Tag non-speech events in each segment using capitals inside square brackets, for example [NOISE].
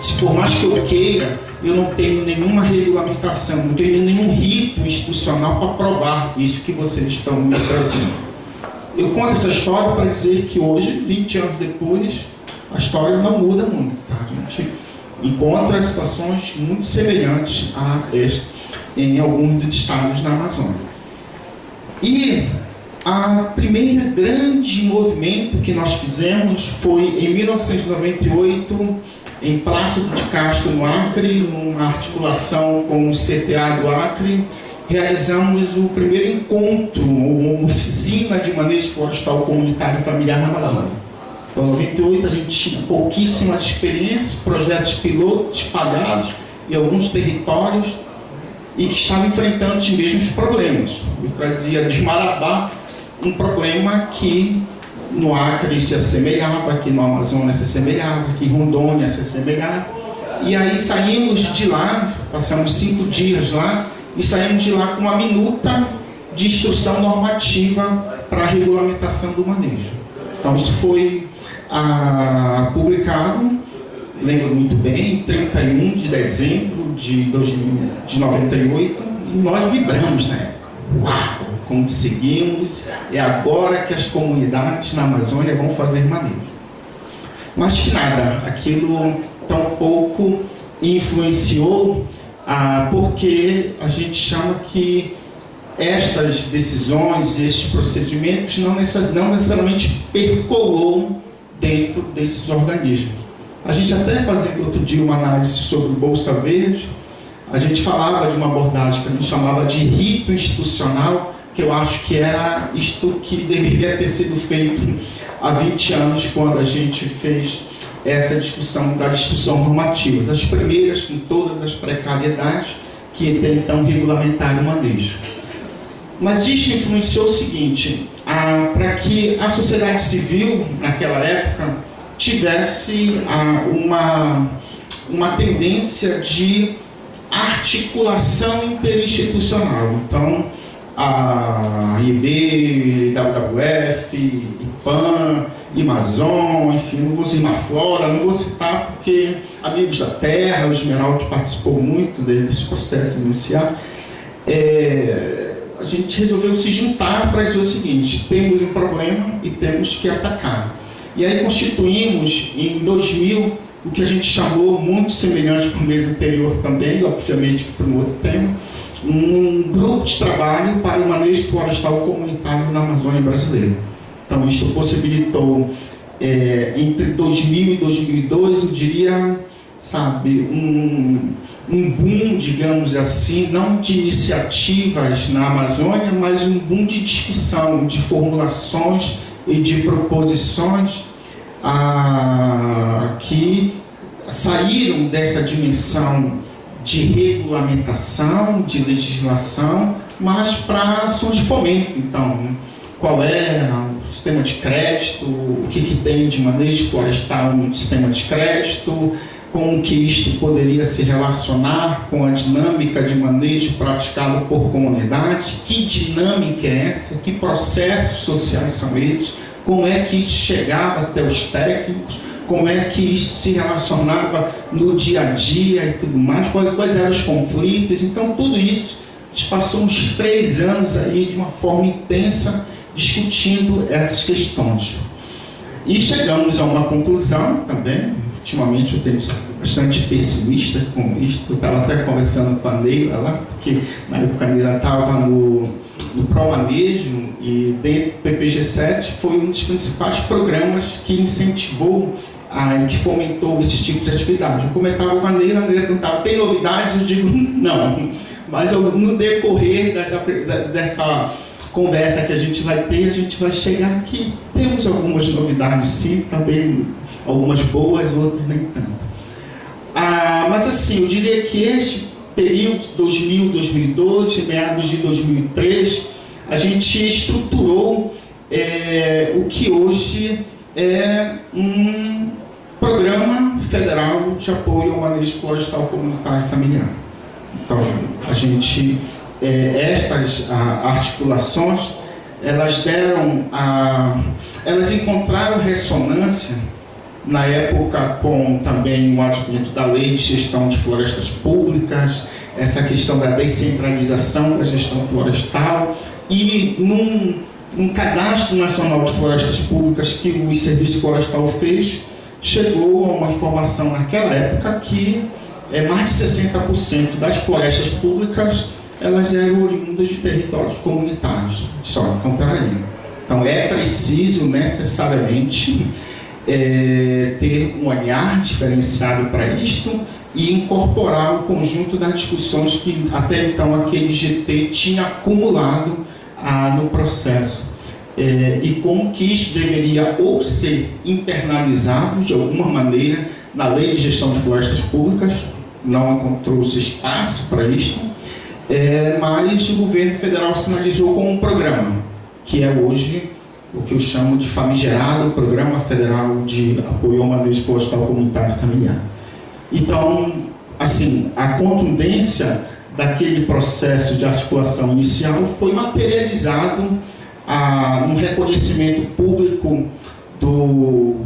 Se por mais que eu queira, eu não tenho nenhuma regulamentação, não tenho nenhum rito institucional para provar isso que vocês estão me trazendo. Eu conto essa história para dizer que hoje, 20 anos depois, a história não muda muito. Tá? A gente encontra situações muito semelhantes a esta em alguns dos estados da Amazônia. E a primeira grande movimento que nós fizemos foi em 1998 em Plácido de Castro, no Acre, numa articulação com o CTA do Acre, realizamos o primeiro encontro, uma oficina de manejo florestal comunitário familiar na Amazônia. Então, em 98 a gente tinha pouquíssima experiência, projetos pilotos espalhados em alguns territórios e que estavam enfrentando os mesmos problemas. Eu trazia de Marabá um problema que no Acre se assemelhava, aqui no Amazonas se assemelhava, aqui em Rondônia se assemelhava. E aí saímos de lá, passamos cinco dias lá, e saímos de lá com uma minuta de instrução normativa para a regulamentação do manejo. Então isso foi ah, publicado, lembro muito bem, em 31 de dezembro de, 2000, de 98, e nós vibramos na época. Uau! Conseguimos, é agora que as comunidades na Amazônia vão fazer manejo. Mas que nada, aquilo tampouco influenciou, ah, porque a gente chama que estas decisões, estes procedimentos não necessariamente percolou dentro desses organismos. A gente até fazia outro dia uma análise sobre Bolsa Verde, a gente falava de uma abordagem que a gente chamava de rito institucional, que eu acho que era isto que deveria ter sido feito há 20 anos, quando a gente fez essa discussão da discussão normativa, das primeiras com todas as precariedades que então regulamentaram o manejo. Mas isso influenciou o seguinte, para que a sociedade civil, naquela época, tivesse uma, uma tendência de articulação interinstitucional. Então, a IB, WWF, IPAN, Amazon, enfim, não vou citar fora, não vou citar porque Amigos da Terra, o Esmeralda participou muito desse processo inicial. É, a gente resolveu se juntar para dizer o seguinte, temos um problema e temos que atacar. E aí constituímos em 2000 o que a gente chamou, muito semelhante com o mês anterior também, obviamente para um outro tema, um grupo de trabalho para o manejo florestal comunitário na Amazônia brasileira. Então, isso possibilitou, é, entre 2000 e 2002, eu diria, sabe, um, um boom, digamos assim, não de iniciativas na Amazônia, mas um boom de discussão, de formulações e de proposições ah, que saíram dessa dimensão de regulamentação, de legislação, mas para ações de fomento. Então, qual é o sistema de crédito, o que, que tem de manejo florestal no sistema de crédito, como que isto poderia se relacionar com a dinâmica de manejo praticada por comunidade, que dinâmica é essa, que processos sociais são esses, como é que isso chegava até os técnicos, como é que isso se relacionava no dia a dia e tudo mais, quais, eram os conflitos. Então, tudo isso, a gente passou uns três anos aí de uma forma intensa discutindo essas questões. E chegamos a uma conclusão também, ultimamente eu tenho sido bastante pessimista com isso, eu estava até conversando com a Neila lá, porque na época a Neila estava no, no Promanejo e dentro do PPG-7 foi um dos principais programas que incentivou aí, que fomentou esse tipo de atividade. Eu comentava com a Neila, a Neila perguntava, tem novidades? Eu digo, [LAUGHS] não. Mas eu, no decorrer dessa, dessa conversa que a gente vai ter, a gente vai chegar aqui. Temos algumas novidades sim, também algumas boas, outras nem tanto. Ah, mas assim, eu diria que este período 2000, 2002, meados de 2003, a gente estruturou é, o que hoje é um programa federal de apoio ao manejo florestal comunitário familiar. Então, a gente, é, estas a, articulações, elas deram, a, elas encontraram ressonância na época com também o advento da lei de gestão de florestas públicas, essa questão da descentralização da gestão florestal e num, num cadastro nacional de florestas públicas que o Serviço Florestal fez, chegou a uma informação naquela época que é, mais de 60% das florestas públicas elas eram oriundas de territórios comunitários. Só, então peraí. Então é preciso necessariamente é, ter um olhar diferenciado para isto e incorporar o conjunto das discussões que até então aquele GT tinha acumulado ah, no processo. É, e como que isso deveria ou ser internalizado de alguma maneira na lei de gestão de florestas públicas, não encontrou-se espaço para isto, é, mas o governo federal sinalizou com um programa, que é hoje o que eu chamo de famigerado Programa Federal de Apoio ao Manejo Florestal Comunitário Familiar. Então, assim, a contundência daquele processo de articulação inicial foi materializado no reconhecimento público do,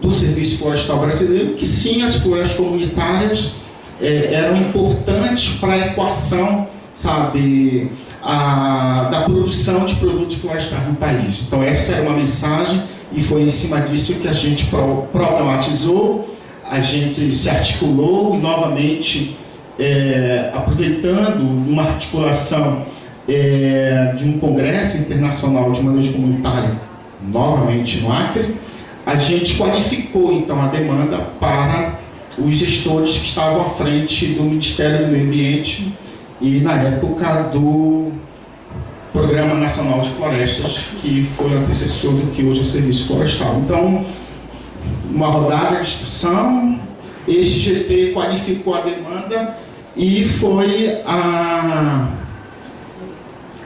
do Serviço Florestal Brasileiro, que sim, as florestas comunitárias eh, eram importantes para a equação, sabe, a, da produção de produtos florestais no país. Então esta era uma mensagem e foi em cima disso que a gente problematizou, a gente se articulou e novamente é, aproveitando uma articulação é, de um congresso internacional de manejo comunitário, novamente no Acre, a gente qualificou então a demanda para os gestores que estavam à frente do Ministério do Meio Ambiente e na época do Programa Nacional de Florestas, que foi antecessor do que hoje é o Serviço Florestal. Então, uma rodada de discussão, este GT qualificou a demanda e foi a...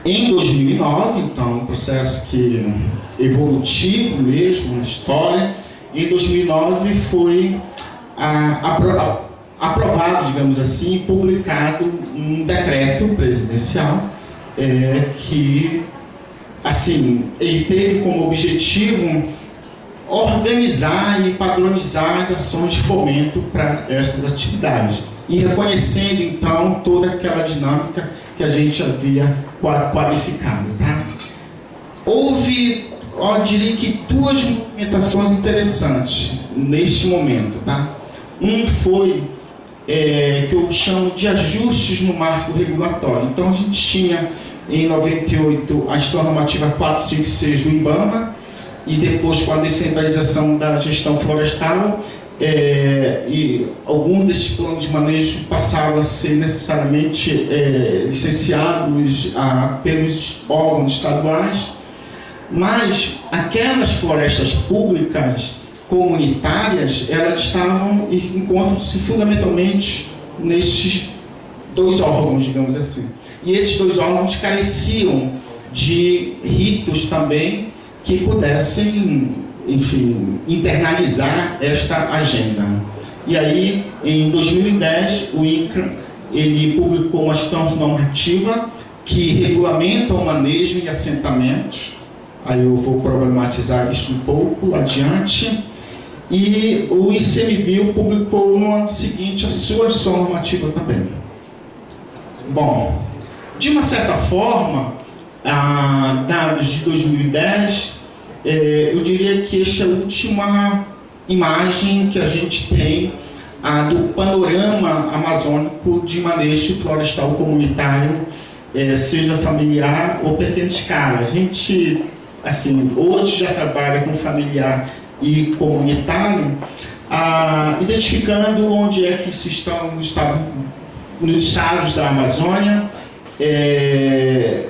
em 2009, então um processo que evolutivo mesmo na história, em 2009 foi a, a, aprovado, digamos assim, publicado um decreto presidencial é, que, assim, ele teve como objetivo organizar e padronizar as ações de fomento para essas atividades e reconhecendo então toda aquela dinâmica que a gente havia qualificado. Tá? Houve, eu diria que duas movimentações interessantes neste momento. Tá? Um foi é, que eu chamo de ajustes no marco regulatório. Então a gente tinha em 98 a gestão normativa 456 do IBAMA e depois com a descentralização da gestão florestal é, e alguns desses planos de manejo passaram a ser necessariamente é, licenciados a, pelos órgãos estaduais, mas aquelas florestas públicas comunitárias, elas estavam encontram-se fundamentalmente nestes dois órgãos, digamos assim. E esses dois órgãos careciam de ritos também que pudessem, enfim, internalizar esta agenda. E aí, em 2010, o INCRA ele publicou uma gestão normativa que regulamenta o manejo e assentamentos. Aí eu vou problematizar isso um pouco adiante e o ICMBio publicou no seguinte a sua ação normativa também. Bom, de uma certa forma, dados de 2010, eh, eu diria que esta é a última imagem que a gente tem ah, do panorama amazônico de manejo florestal comunitário, eh, seja familiar ou pequena escala. A gente, assim, hoje já trabalha com familiar e comunitário, ah, identificando onde é que se estão, estão nos estados da Amazônia. É,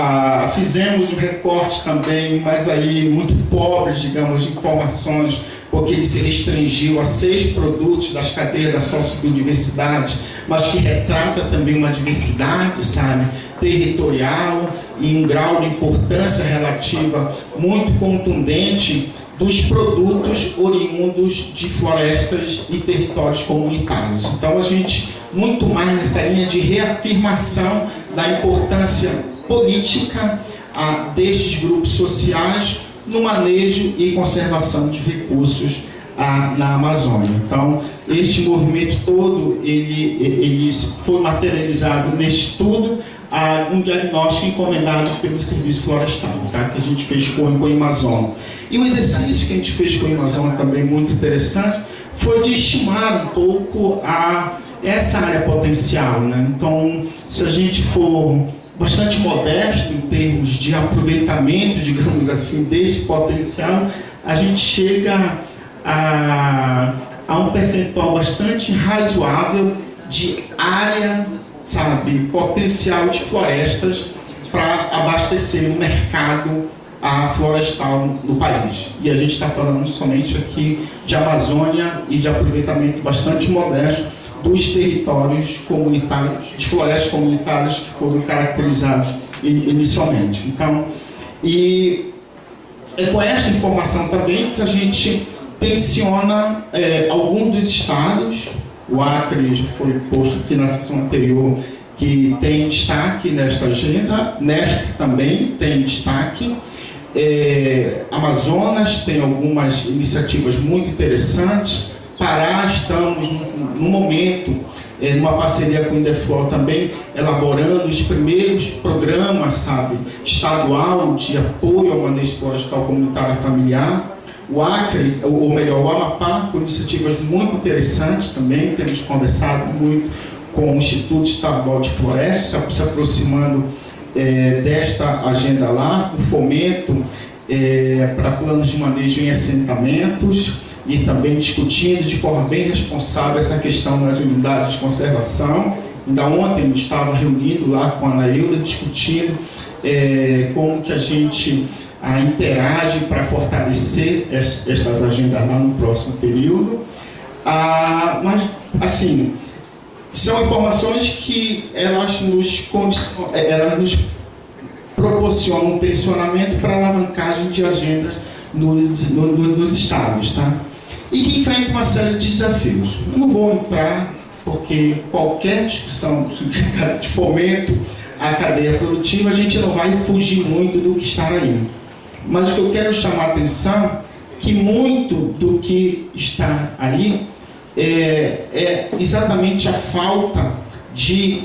ah, fizemos um recorte também, mas aí muito pobre, digamos, de informações, porque ele se restringiu a seis produtos das cadeias da sociobiodiversidade, mas que retrata também uma diversidade, sabe, territorial e um grau de importância relativa muito contundente dos produtos oriundos de florestas e territórios comunitários. Então a gente, muito mais nessa linha de reafirmação da importância política a, destes grupos sociais no manejo e conservação de recursos a, na Amazônia. Então, este movimento todo, ele, ele foi materializado neste estudo, a, um diagnóstico encomendado pelo Serviço Florestal, tá? que a gente fez com, o Amazônia. E o exercício que a gente fez com o Amazônia também muito interessante, foi de estimar um pouco a, essa área potencial. Né? Então, se a gente for bastante modesto em termos de aproveitamento, [LAUGHS] digamos assim, deste potencial, a gente chega a, a um percentual bastante razoável de área, sabe, potencial de florestas para abastecer o mercado a florestal no país. E a gente está falando somente aqui de Amazônia e de aproveitamento bastante modesto dos territórios comunitários, de florestas comunitárias que foram caracterizados inicialmente. Então, e é com essa informação também que a gente tensiona é, alguns dos estados, o Acre foi posto aqui na sessão anterior, que tem destaque nesta agenda, nesta também tem destaque, é, Amazonas tem algumas iniciativas muito interessantes. Pará, estamos no, momento, é, numa parceria com o Indeflor também, elaborando os primeiros programas, sabe, estadual de apoio ao manejo florestal comunitário familiar. O Acre, ou melhor, o Amapá, com iniciativas muito interessantes também, temos conversado muito com o Instituto Estadual de Florestas, se aproximando é, desta agenda lá, o fomento é, para planos de manejo em assentamentos e também discutindo de forma bem responsável essa questão das unidades de conservação. Ainda ontem estava reunido lá com a Anailda discutindo é, como que a gente a, interage para fortalecer estas agendas lá no próximo período. Ah, mas, assim, são informações que elas nos, é, elas nos proporcionam um tensionamento para alavancagem de agendas nos, no, nos estados, tá? E que enfrenta uma série de desafios. Não vou entrar, porque qualquer discussão [LAUGHS] de fomento à cadeia produtiva, a gente não vai fugir muito do que está aí. Mas o que eu quero chamar a atenção que muito do que está aí é, é exatamente a falta de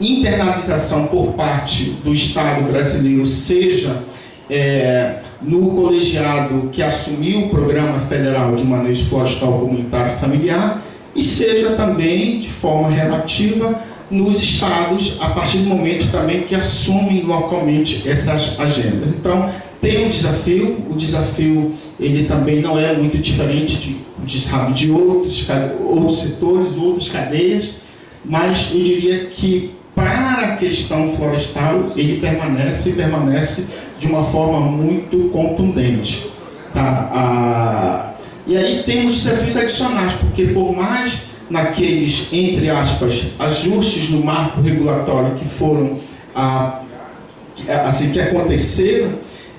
internalização por parte do Estado brasileiro, seja é, no colegiado que assumiu o Programa Federal de Manejo Florestal Comunitário Familiar, e seja também, de forma relativa, nos estados, a partir do momento também que assumem localmente essas agendas. Então, tem um desafio, o desafio ele também não é muito diferente de, de, de outros, outros setores, outras cadeias, mas eu diria que para a questão florestal ele permanece e permanece de uma forma muito contundente. Tá? Ah, e aí temos desafios adicionais, porque por mais naqueles, entre aspas, ajustes no marco regulatório que foram assim que aconteceram,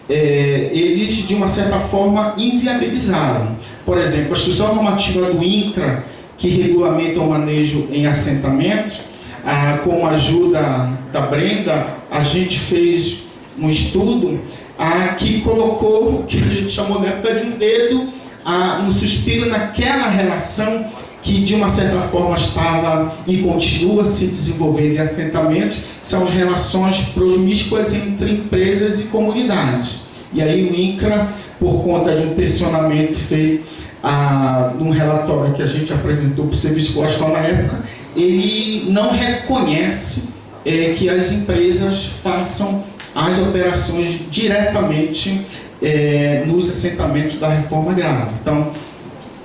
é, eles de uma certa forma inviabilizaram. Por exemplo, a instrução normativa do INCRA, que regulamenta o manejo em assentamentos, ah, com a ajuda da Brenda, a gente fez um estudo ah, que colocou, que a gente chamou na época de um dedo ah, no suspiro naquela relação que de uma certa forma estava e continua se desenvolvendo em assentamentos, são as relações promíscuas entre empresas e comunidades. E aí o INCRA, por conta de um tensionamento feito ah, num relatório que a gente apresentou para o Serviço Florestal na época, ele não reconhece é, que as empresas façam as operações diretamente é, nos assentamentos da reforma agrária. Então,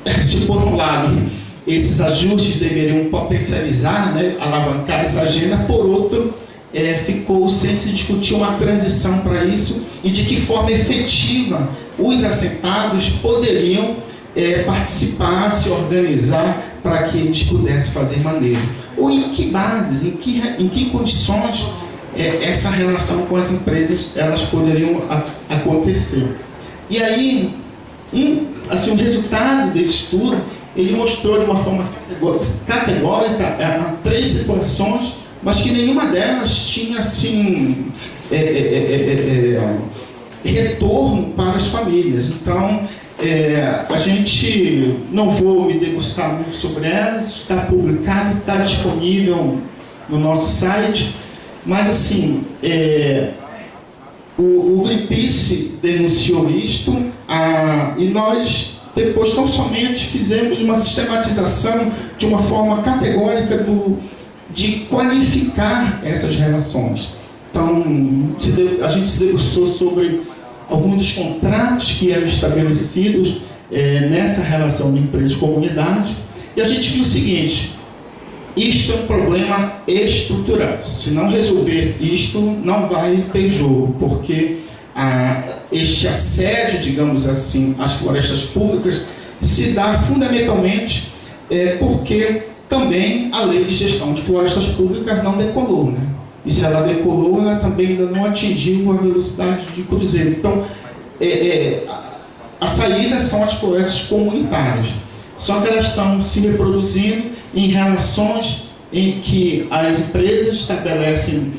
[LAUGHS] se por um lado esses ajustes deveriam potencializar, né, alavancar essa agenda, por outro, é, ficou sem se discutir uma transição para isso e de que forma efetiva os assentados poderiam é, participar, se organizar para que eles pudessem fazer manejo. Ou em que bases, em que, em que condições essa relação com as empresas elas poderiam acontecer. E aí, um, assim, o resultado desse estudo, ele mostrou de uma forma categórica é, três situações, mas que nenhuma delas tinha assim, é, é, é, é retorno para as famílias. Então, É, a gente não vou me degustar muito sobre elas, está publicado, está disponível no nosso site, mas assim, é, o, o Greenpeace denunciou isto a, e nós depois não somente fizemos uma sistematização de uma forma categórica do, de qualificar essas relações. Então, a gente se debruçou sobre alguns dos contratos que eram estabelecidos é, nessa relação de empresa-comunidade e a gente viu o seguinte, isto é um problema estrutural. Se não resolver isto, não vai ter jogo, porque ah, este assédio, digamos assim, às florestas públicas se dá fundamentalmente é, porque também a lei de gestão de florestas públicas não decolou. Né? E se ela decolou, ela também ainda não atingiu a velocidade de cruzeiro. Então, é, é, a saída são as florestas comunitárias. Só que elas estão se reproduzindo em relações em que as empresas estabelecem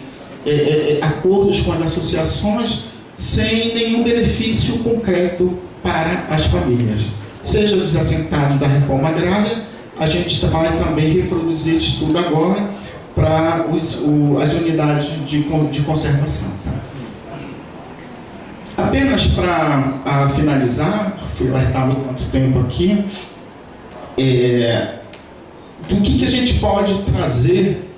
é, é, é acordos com as associações sem nenhum benefício concreto para as famílias. Seja dos assentados da reforma agrária, a gente vai também reproduzir isso tudo agora para os, o, as unidades de, de conservação. Tá? Apenas para finalizar, fui alertado quanto tempo aqui, é, do que, que a gente pode trazer,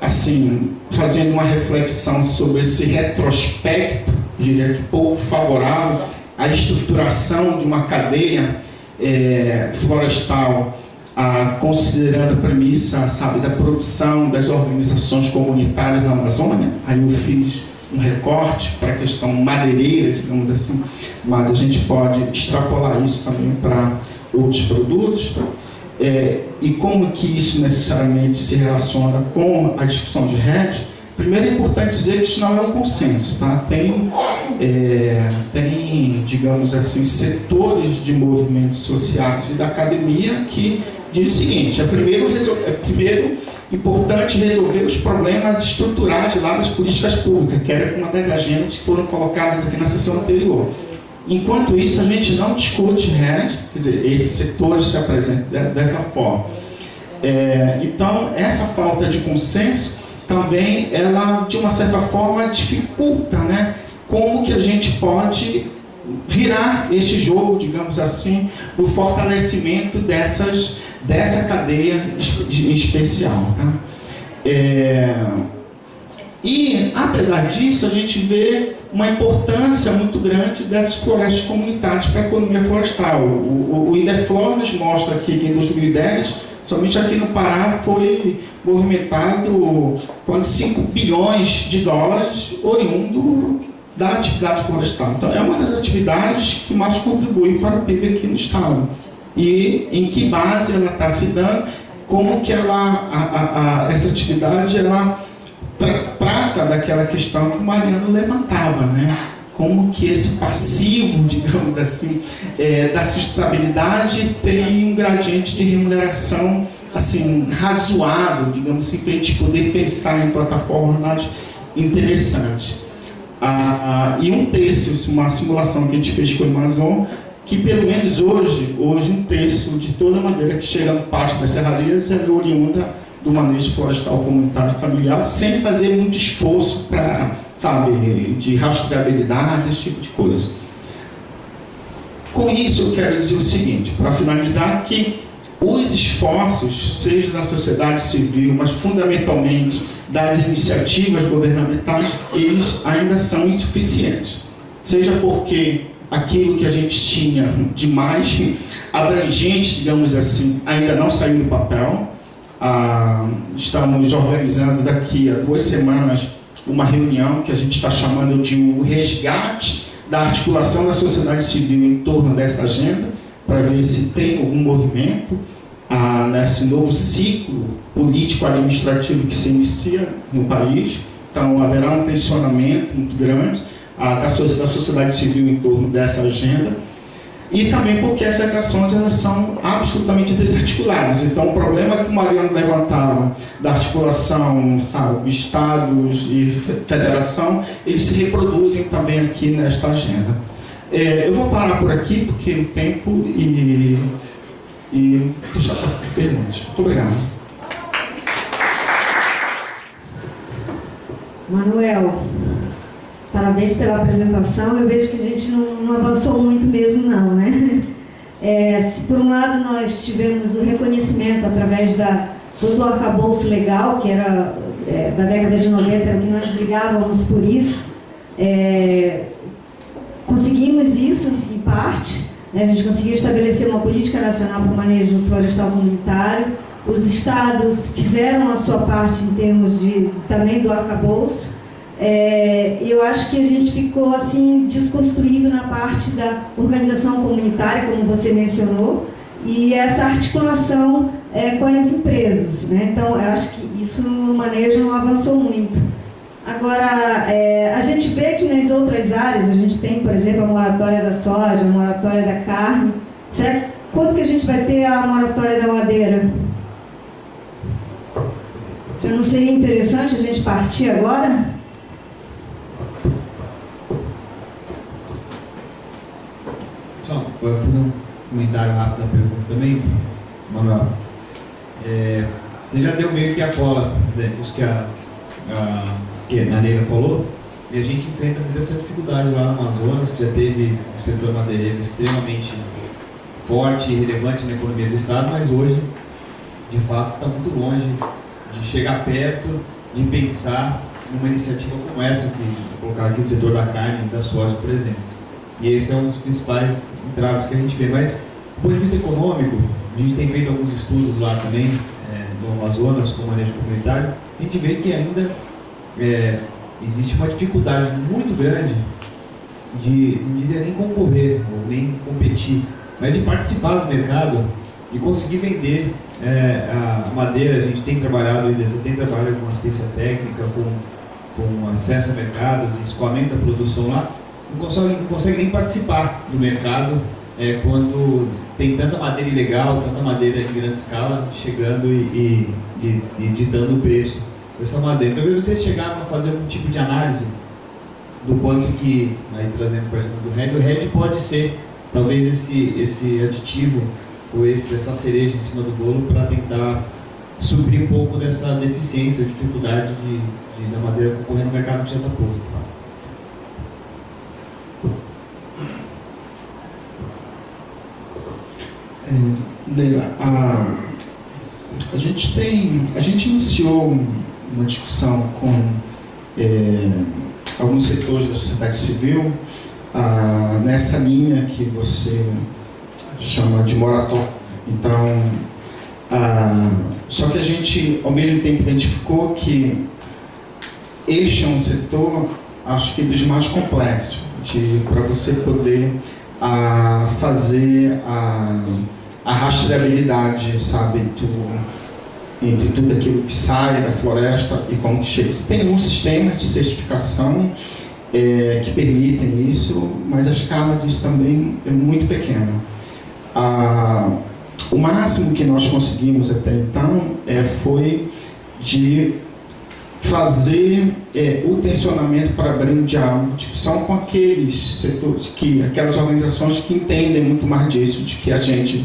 assim, fazendo uma reflexão sobre esse retrospecto, diria que pouco favorável, à estruturação de uma cadeia é, florestal, a, considerando a premissa, sabe, da produção das organizações comunitárias na Amazônia, aí eu fiz um recorte para a questão madeireira, digamos assim, mas a gente pode extrapolar isso também para outros produtos. É, e como que isso necessariamente se relaciona com a discussão de RED, primeiro é importante dizer que isso não é um consenso. Tá? Tem, é, tem, digamos assim, setores de movimentos sociais e da academia que diz o seguinte, é primeiro, é primeiro importante resolver os problemas estruturais lá das políticas públicas, que era uma das agendas que foram colocadas aqui na sessão anterior. Enquanto isso, a gente não discute RED, quer dizer, esses setores se apresentam dessa forma. É, então, essa falta de consenso também, ela, de uma certa forma, dificulta né, como que a gente pode virar este jogo, digamos assim, do fortalecimento dessas, dessa cadeia especial. Tá? É, e, apesar disso, a gente vê uma importância muito grande dessas florestas comunitárias para a economia florestal. O, o, o IDEFLOR nos mostra que em 2010, somente aqui no Pará, foi movimentado quase 5 bilhões de dólares oriundo da atividade florestal. Então, é uma das atividades que mais contribui para o PIB aqui no Estado. E em que base ela está se dando, como que ela, a, a, a, essa atividade ela trata daquela questão que o Mariano levantava, né? Como que esse passivo, [LAUGHS] digamos assim, é, da sustentabilidade tem um gradiente de remuneração assim, razoável, digamos assim, para a gente poder pensar em plataformas interessantes. Ah, e um terço, uma simulação que a gente fez com o Amazon, que pelo menos hoje, hoje um terço de toda a madeira que chega no pasto das serrarias é oriunda do manejo florestal comunitário familiar sem fazer muito esforço para, sabe, de rastreabilidade, esse tipo de coisa. Com isso eu quero dizer o seguinte, para finalizar, que os esforços, seja da sociedade civil, mas fundamentalmente das iniciativas governamentais, eles ainda são insuficientes. Seja porque aquilo que a gente tinha de mais abrangente, digamos assim, ainda não saiu do papel, ah, estamos organizando daqui a duas semanas uma reunião que a gente está chamando de o resgate da articulação da sociedade civil em torno dessa agenda, para ver se tem algum movimento ah, nesse novo ciclo político-administrativo que se inicia no país. Então, haverá um tensionamento muito grande ah, da sociedade civil em torno dessa agenda e também porque essas ações elas são absolutamente desarticuladas. Então, o problema que o Mariano levantava da articulação, sabe, estados e federação, eles se reproduzem também aqui nesta agenda. É, eu vou parar por aqui, porque o tempo e, e deixar para perguntas. Muito obrigado. Manuel, parabéns pela apresentação. Eu vejo que a gente não, não avançou muito mesmo, não, né? É, se por um lado nós tivemos o reconhecimento através da, do arcabouço legal, que era é, da década de 90, que nós brigávamos por isso, é, conseguimos isso, em parte, né? a gente conseguiu estabelecer uma política nacional para o manejo florestal comunitário, os estados fizeram a sua parte em termos de também do arcabouço, é, eu acho que a gente ficou assim desconstruído na parte da organização comunitária, como você mencionou, e essa articulação é, com as empresas. Né? Então, eu acho que isso no manejo não avançou muito. Agora, é, a gente vê que nas outras áreas, a gente tem, por exemplo, a moratória da soja, a moratória da carne. Será que, quando que a gente vai ter a moratória da madeira? Já não seria interessante a gente partir agora? Vou fazer um comentário rápido da pergunta também, Manuel. É, você já deu meio que a cola, né, que a, a, que a Neira falou, e a gente enfrenta essa dificuldade lá no Amazonas, que já teve o setor madeireiro extremamente forte e relevante na economia do Estado, mas hoje, de fato, está muito longe de chegar perto, de pensar numa iniciativa como essa, que vou colocar aqui o setor da carne e da soja, por exemplo. E esse é um dos principais entraves que a gente vê. Mas, do ponto de vista econômico, a gente tem feito alguns estudos lá também, é, no Amazonas, com manejo comunitário, a gente vê que ainda é, existe uma dificuldade muito grande de, não diria nem concorrer, ou nem competir, mas de participar do mercado e conseguir vender é, a madeira. A gente tem trabalhado, você tem trabalhado com assistência técnica, com, com acesso a mercados, escoamento da produção lá, não consegue, não consegue nem participar do mercado é, quando tem tanta madeira ilegal, tanta madeira em grande escala chegando e, e, e, e ditando o preço dessa madeira. Então, vocês chegaram a fazer algum tipo de análise do quanto que, aí trazendo para exemplo do RED, o RED pode ser talvez esse, esse aditivo ou esse, essa cereja em cima do bolo para tentar suprir um pouco dessa deficiência, dificuldade de, de da madeira concorrer no mercado que já está posto. A, a gente tem, a gente iniciou uma discussão com é, alguns setores da sociedade civil ah, nessa linha que você chama de moratória. Então, ah, só que a gente, ao mesmo tempo, identificou que este é um setor, acho que dos mais complexos, para você poder ah, fazer a a rastreabilidade, sabe, do, entre tudo aquilo que sai da floresta e como que chega. Tem um sistema de certificação é, que permitem isso, mas a escala disso também é muito pequena. Ah, o máximo que nós conseguimos até então é, foi de fazer é, o tensionamento para abrir um diálogo, discussão com aqueles setores, que, aquelas organizações que entendem muito mais disso, de que a gente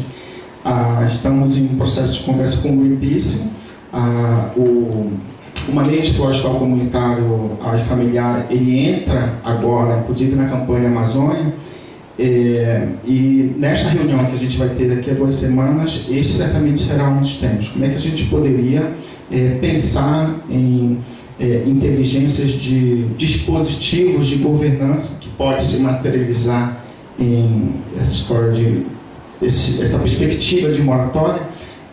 ah, estamos em processo de conversa com o Greenpeace. Ah, o, o manejo florestal comunitário ah, familiar, ele entra agora, inclusive na campanha Amazônia, é, e nesta reunião que a gente vai ter daqui a duas semanas, este certamente será um dos temas. Como é que a gente poderia é, pensar em é, inteligências de dispositivos de governança que pode se materializar em essa história de esse, essa perspectiva de moratória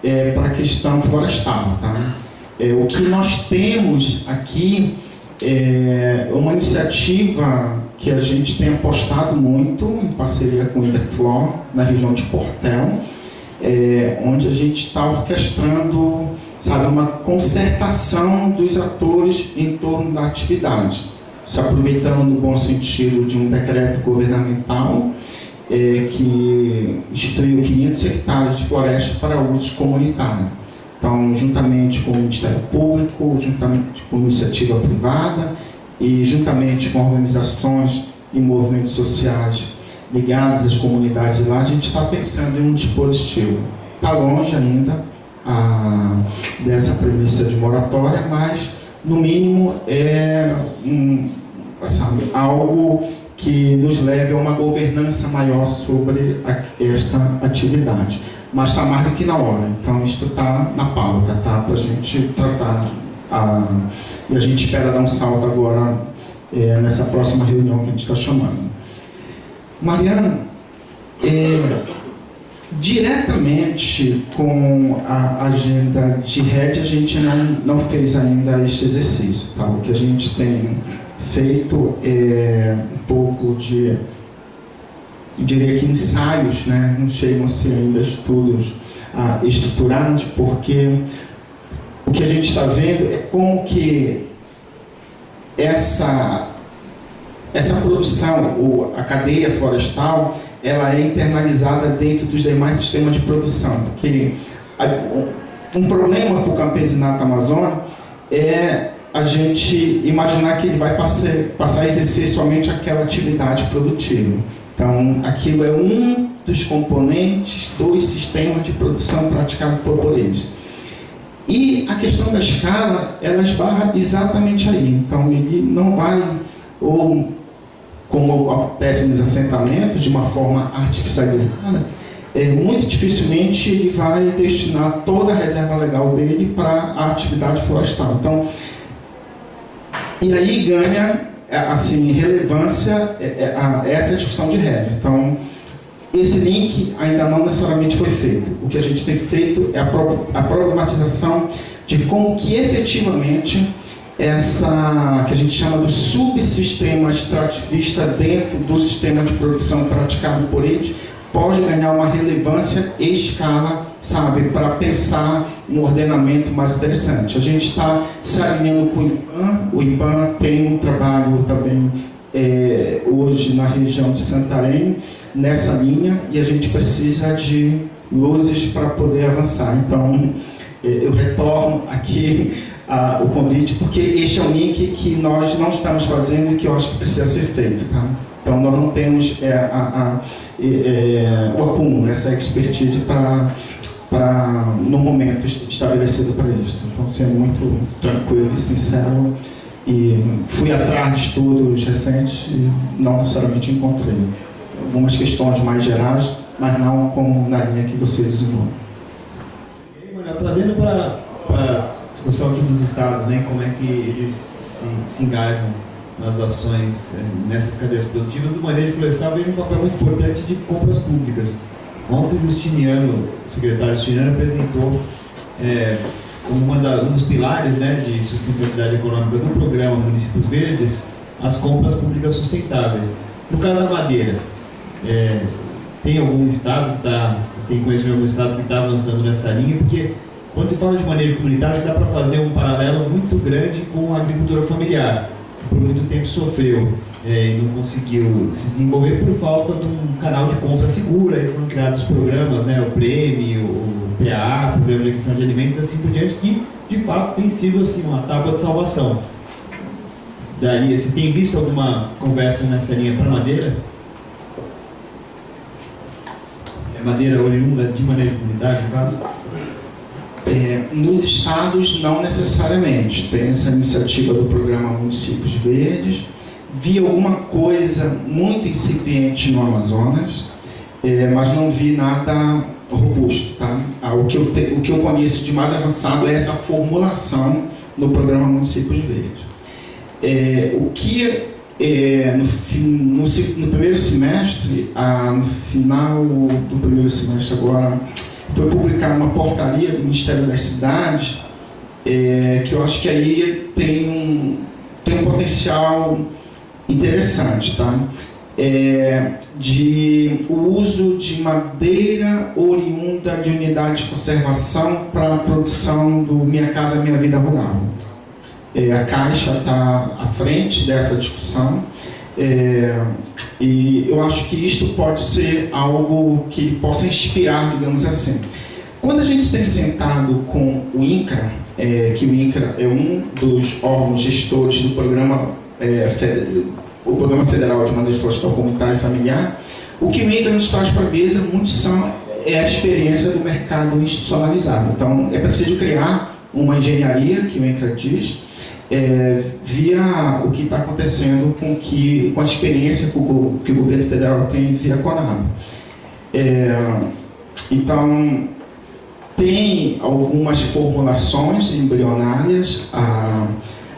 é, para a questão florestal. Tá? É, o que nós temos aqui é uma iniciativa que a gente tem apostado muito em parceria com o Interflor, na região de Portel, é, onde a gente está orquestrando sabe, uma concertação dos atores em torno da atividade, se aproveitando no bom sentido de um decreto governamental é, que instituiu 500 hectares de floresta para uso comunitário. Então, juntamente com o Ministério Público, juntamente com a iniciativa privada e juntamente com organizações e movimentos sociais ligados às comunidades lá, a gente está pensando em um dispositivo. Está longe ainda a, dessa premissa de moratória, mas no mínimo é um, sabe, algo que nos leve a uma governança maior sobre a, esta atividade. Mas está mais do que na hora, então isso está na pauta, tá? Para a gente tratar. A, e a gente espera dar um salto agora é, nessa próxima reunião que a gente está chamando. Mariana, é, diretamente com a agenda de rede, a gente não, não fez ainda este exercício. Tá? O que a gente tem feito é um pouco de, eu diria que ensaios, né? não chegam a ser ainda estudos ah, estruturados, porque o que a gente está vendo é como que essa essa produção, a cadeia florestal, ela é internalizada dentro dos demais sistemas de produção. Porque um problema para o campesinato amazônico é a gente imaginar que ele vai passar, passar a exercer somente aquela atividade produtiva. Então, aquilo é um dos componentes dos sistemas de produção praticados por eles. E a questão da escala, ela esbarra exatamente aí. Então, ele não vai, ou como acontece nos assentamentos, de uma forma artificializada, é, muito dificilmente ele vai destinar toda a reserva legal dele para a atividade florestal. Então, e aí ganha assim, relevância é, é, essa discussão de regra. Então, esse link ainda não necessariamente foi feito. O que a gente tem feito é a, pro, a problematização de como que efetivamente essa que a gente chama do subsistema extrativista dentro do sistema de produção praticado por eles pode ganhar uma relevância e escala, sabe, para pensar um ordenamento mais interessante. A gente está se alinhando com o IPAN, o IPAN tem um trabalho também é, hoje na região de Santarém, nessa linha, e a gente precisa de luzes para poder avançar. Então, é, eu retorno aqui uh, o convite, porque este é um link que nós não estamos fazendo e que eu acho que precisa ser feito. Tá? Então, nós não temos é, a, a, é, o acúmulo, essa expertise para para no momento estabelecido para isso. Então, sendo muito tranquilo e sincero, e fui atrás de estudos recentes e não necessariamente encontrei algumas questões mais gerais, mas não como na linha que você desenvolve. Trazendo para discussão aqui dos estados, né, como é que eles se, se engajam nas ações é, nessas cadeias produtivas, do manejo florestal vem um papel muito importante de compras públicas. Ontem o Justiniano, o secretário Justiniano, apresentou é, como da, um dos pilares né, de sustentabilidade econômica do programa Municípios Verdes, as compras públicas sustentáveis. No caso da madeira, é, tem algum estado que está, tem conhecimento de algum estado que está avançando nessa linha, porque quando se fala de manejo comunitário, dá para fazer um paralelo muito grande com a agricultura familiar, que por muito tempo sofreu é, e não conseguiu se desenvolver por falta de um canal de compra segura, e foram criados programas, né, o Prêmio, o PA, o Programa de Aquisição de Alimentos, assim por diante, que de fato tem sido assim, uma tábua de salvação. Daria, você tem visto alguma conversa nessa linha para madeira? É madeira oriunda de manejo comunitário, no caso? É, nos estados, não necessariamente. Tem essa iniciativa do programa Municípios Verdes. Vi alguma coisa muito incipiente no Amazonas, é, mas não vi nada robusto. Tá? Ah, o, que eu te, o que eu conheço de mais avançado é essa formulação no programa Municípios Verdes. É, o que é, no, no, no, primeiro semestre, ah, no final do primeiro semestre agora, foi publicar uma portaria do Ministério das Cidades, é, que eu acho que aí tem um, tem um potencial interessante, tá? É, de o uso de madeira oriunda de unidade de conservação para a produção do Minha Casa Minha Vida Rural. É, a Caixa está à frente dessa discussão. É, e eu acho que isto pode ser algo que possa inspirar, digamos assim. Quando a gente tem sentado com o INCRA, é, que o INCRA é um dos órgãos gestores do programa, é, o programa Federal de Manejo Florestal Comunitário e Familiar, O que o INCRA nos traz para a mesa, muitos são, é a experiência do mercado institucionalizado. Então, é preciso criar uma engenharia, que o INCRA diz, é, via o que está acontecendo com, que, com a experiência que o, que o governo federal tem via Conab. É, então, tem algumas formulações embrionárias, ah,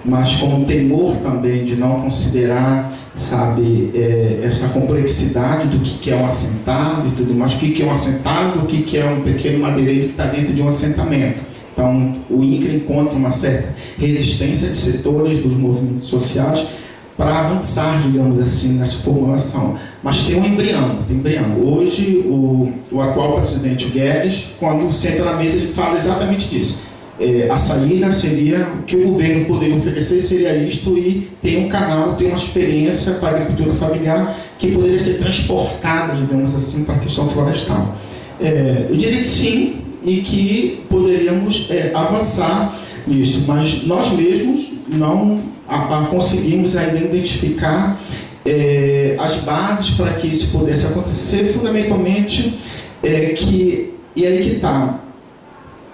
mas com o temor também de não considerar, sabe, é, essa complexidade do que, é um assentado e tudo mais, o que, é um assentado, o que é um pequeno madeireiro que está dentro de um assentamento. Então, o INCRA encontra uma certa resistência de setores dos movimentos sociais para avançar, digamos assim, nessa formulação. Mas tem um embrião, tem um embrião. Hoje, o, o atual presidente Guedes, quando senta na mesa, ele fala exatamente disso. É, a saída seria, o que o governo poderia oferecer seria isto e ter um canal, ter uma experiência para a agricultura familiar que poderia ser transportada, digamos assim, para a questão florestal. É, eu diria que sim, e que poderíamos é, avançar nisso, mas nós mesmos não a, a conseguimos ainda identificar é, as bases para que isso pudesse acontecer, fundamentalmente é, que, e aí que está,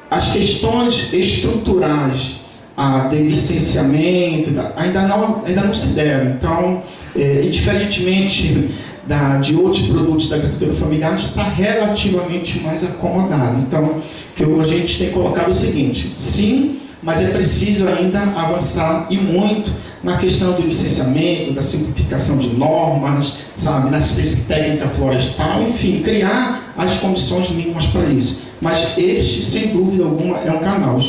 as questões estruturais a, de licenciamento ainda não, ainda não se deram. Então, é, da, de outros produtos da agricultura familiar está relativamente mais acomodado. Então, que a gente tem colocado o seguinte, sim, mas é preciso ainda avançar e muito na questão do licenciamento, da simplificação de normas, sabe, na técnica florestal, enfim, criar as condições mínimas para isso. Mas este, sem dúvida alguma, é um canal.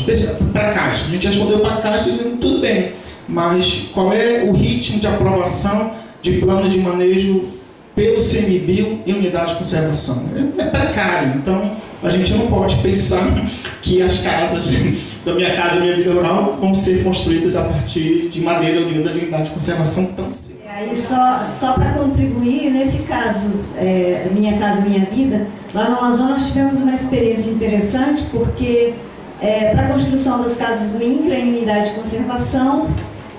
Para a Caixa, a gente respondeu para a Caixa dizendo tudo bem, mas qual é o ritmo de aprovação de plano de manejo pelo CMBio em unidade de conservação. É, é precário, então a gente não pode pensar que as casas da minha casa, minha vida rural, vão ser construídas a partir de madeira oriunda de unidade de conservação tão cedo. Aí só, só para contribuir, nesse caso, é, Minha Casa Minha Vida, lá no Amazonas tivemos uma experiência interessante, porque é, para a construção das casas do INCRA em unidade de conservação,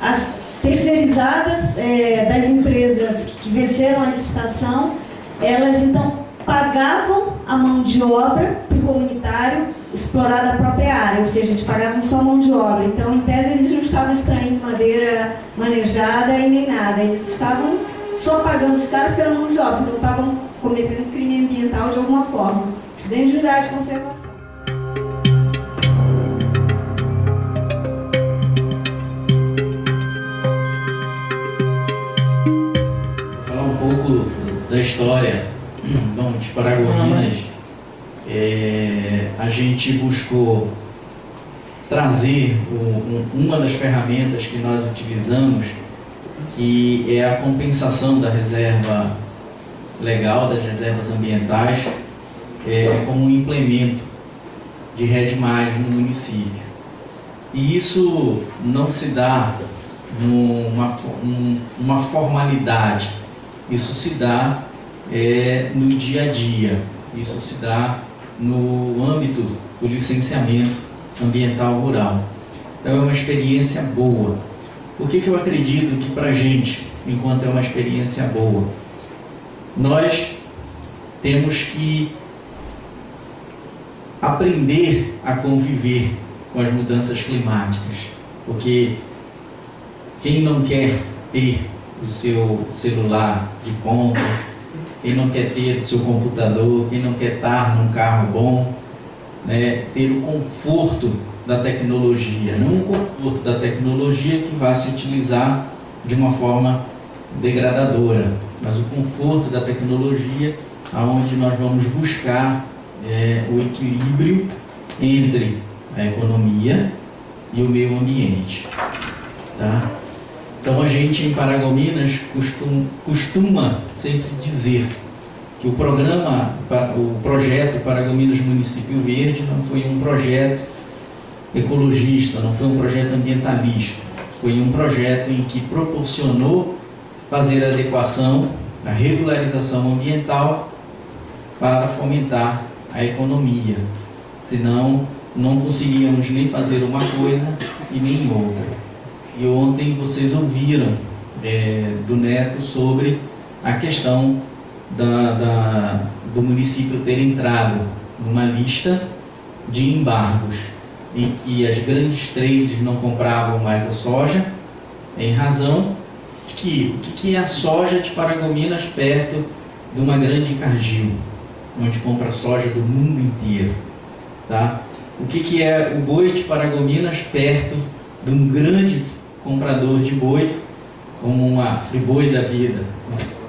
as terceirizadas é, das empresas que venceram a licitação, elas então pagavam a mão de obra para o comunitário explorar a própria área, ou seja, eles pagavam só mão de obra. Então, em tese, eles não estavam extraindo madeira manejada e nem nada, eles estavam só pagando os caras pela mão de obra, então estavam cometendo crime ambiental de alguma forma, dentro de unidade de conservação. Da história [CLEARS THROAT] bom, de Paragominas, é, a gente buscou trazer um, uma das ferramentas que nós utilizamos, que é a compensação da reserva legal, das reservas ambientais, é, como um implemento de redimagem no município. E isso não se dá numa uma formalidade isso se dá é, no dia a dia, isso se dá no âmbito do licenciamento ambiental rural. Então é uma experiência boa. Por que, que eu acredito que para a gente, enquanto é uma experiência boa, nós temos que aprender a conviver com as mudanças climáticas, porque quem não quer ter o seu celular de ponta, quem não quer ter o seu computador, quem não quer estar num carro bom, né, ter o conforto da tecnologia, não o conforto da tecnologia que vai se utilizar de uma forma degradadora, mas o conforto da tecnologia aonde nós vamos buscar é, o equilíbrio entre a economia e o meio ambiente. Tá? Então a gente em Paragominas costuma, costuma sempre dizer que o programa, o projeto Paragominas Município Verde não foi um projeto ecologista, não foi um projeto ambientalista, foi um projeto em que proporcionou fazer adequação, a regularização ambiental para fomentar a economia. Senão, não conseguíamos nem fazer uma coisa e nem outra. E ontem vocês ouviram é, do Neto sobre a questão da, da, do município ter entrado numa lista de embargos em que as grandes trades não compravam mais a soja, em razão que o que é a soja de Paragominas perto de uma grande Cargill, onde compra soja do mundo inteiro, tá? O que, que é o boi de Paragominas perto de um grande comprador de boi, como uma Friboi da vida,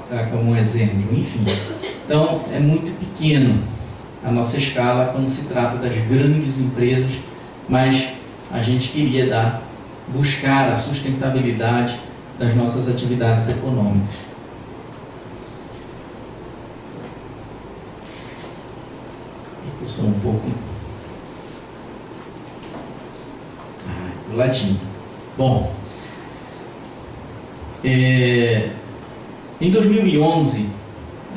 tá? como um exemplo, enfim. Então, é muito pequeno a nossa escala quando se trata das grandes empresas, mas a gente queria dar, buscar a sustentabilidade das nossas atividades econômicas. Sou um pouco ah, do ladinho. Bom, é, em 2011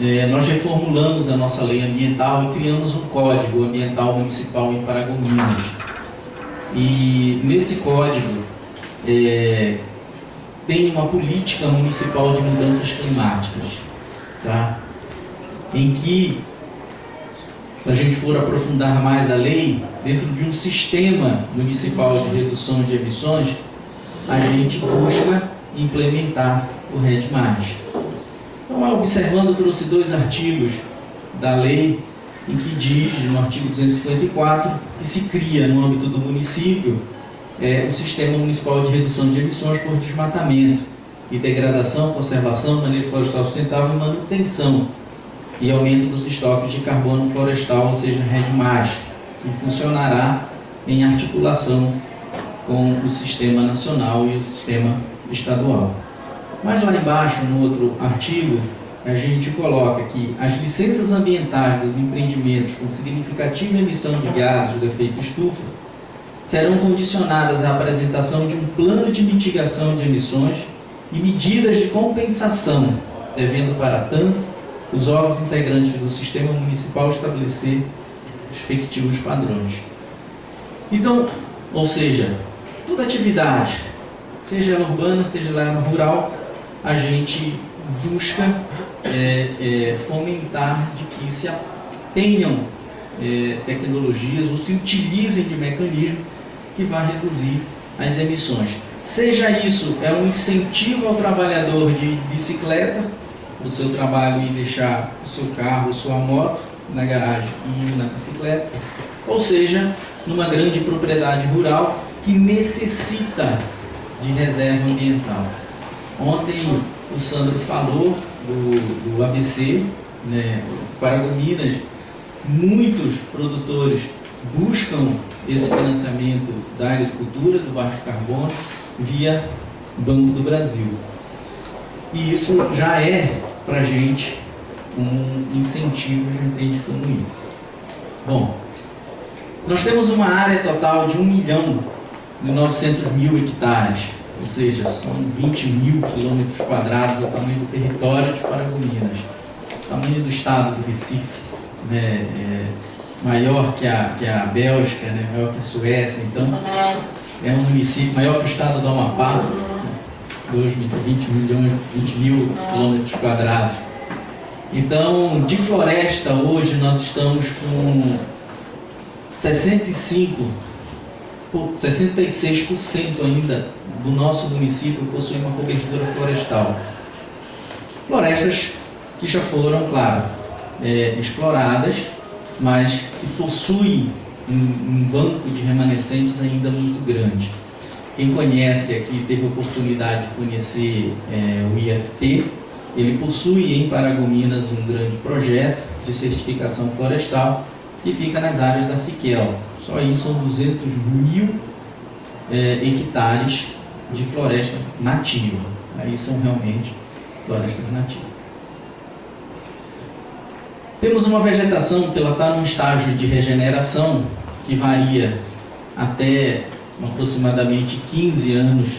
é, nós reformulamos a nossa lei ambiental e criamos um código ambiental municipal em Paragominas. E nesse código é, tem uma política municipal de mudanças climáticas, tá? em que, se a gente for aprofundar mais a lei, dentro de um sistema municipal de redução de emissões, a gente busca implementar o RED+. Então, observando, trouxe dois artigos da lei em que diz, no artigo 254, que se cria no âmbito do município é, o Sistema Municipal de Redução de Emissões por Desmatamento e Degradação, Conservação, Manejo Florestal Sustentável e Manutenção e aumento dos estoques de carbono florestal, ou seja, RED+, que funcionará em articulação com o Sistema Nacional e o Sistema Estadual. Mas lá embaixo, no outro artigo, a gente coloca que as licenças ambientais dos empreendimentos com significativa emissão de gases de efeito estufa serão condicionadas à apresentação de um plano de mitigação de emissões e medidas de compensação, devendo, para tanto, os órgãos integrantes do sistema municipal estabelecer respectivos padrões. Então, ou seja, toda atividade, seja ela urbana, seja ela rural, a gente busca é, é, fomentar de que se tenham é, tecnologias ou se utilizem de mecanismos que vá reduzir as emissões. Seja isso é um incentivo ao trabalhador de bicicleta, o seu trabalho e deixar o seu carro, sua moto na garagem e na bicicleta, ou seja, numa grande propriedade rural que necessita de reserva ambiental. Ontem o Sandro falou do, do ABC, né, Paragominas, muitos produtores buscam esse financiamento da agricultura, do baixo carbono, via Banco do Brasil. E isso já é, para a gente, um incentivo, gente entende como isso. Bom, nós temos uma área total de 1 milhão e 900 mil hectares ou seja, são 20 mil quilômetros quadrados o tamanho do território de Paragominas. O tamanho do estado do Recife, né, é maior que a, que a Bélgica, né, maior que a Suécia, então é um município maior que o estado do Amapá, 2, 20 milhões, 20 mil quilômetros quadrados. Então, de floresta hoje nós estamos com 65 66% ainda do nosso município possui uma cobertura florestal. Florestas que já foram, claro, é, exploradas, mas que possuem um, um, banco de remanescentes ainda muito grande. Quem conhece aqui, teve a oportunidade de conhecer é, o IFT, ele possui em Paragominas um grande projeto de certificação florestal que fica nas áreas da Siquel, só aí são 200 mil é, hectares de floresta nativa. Aí são realmente florestas nativas. Temos uma vegetação que ela está num estágio de regeneração que varia até aproximadamente 15 anos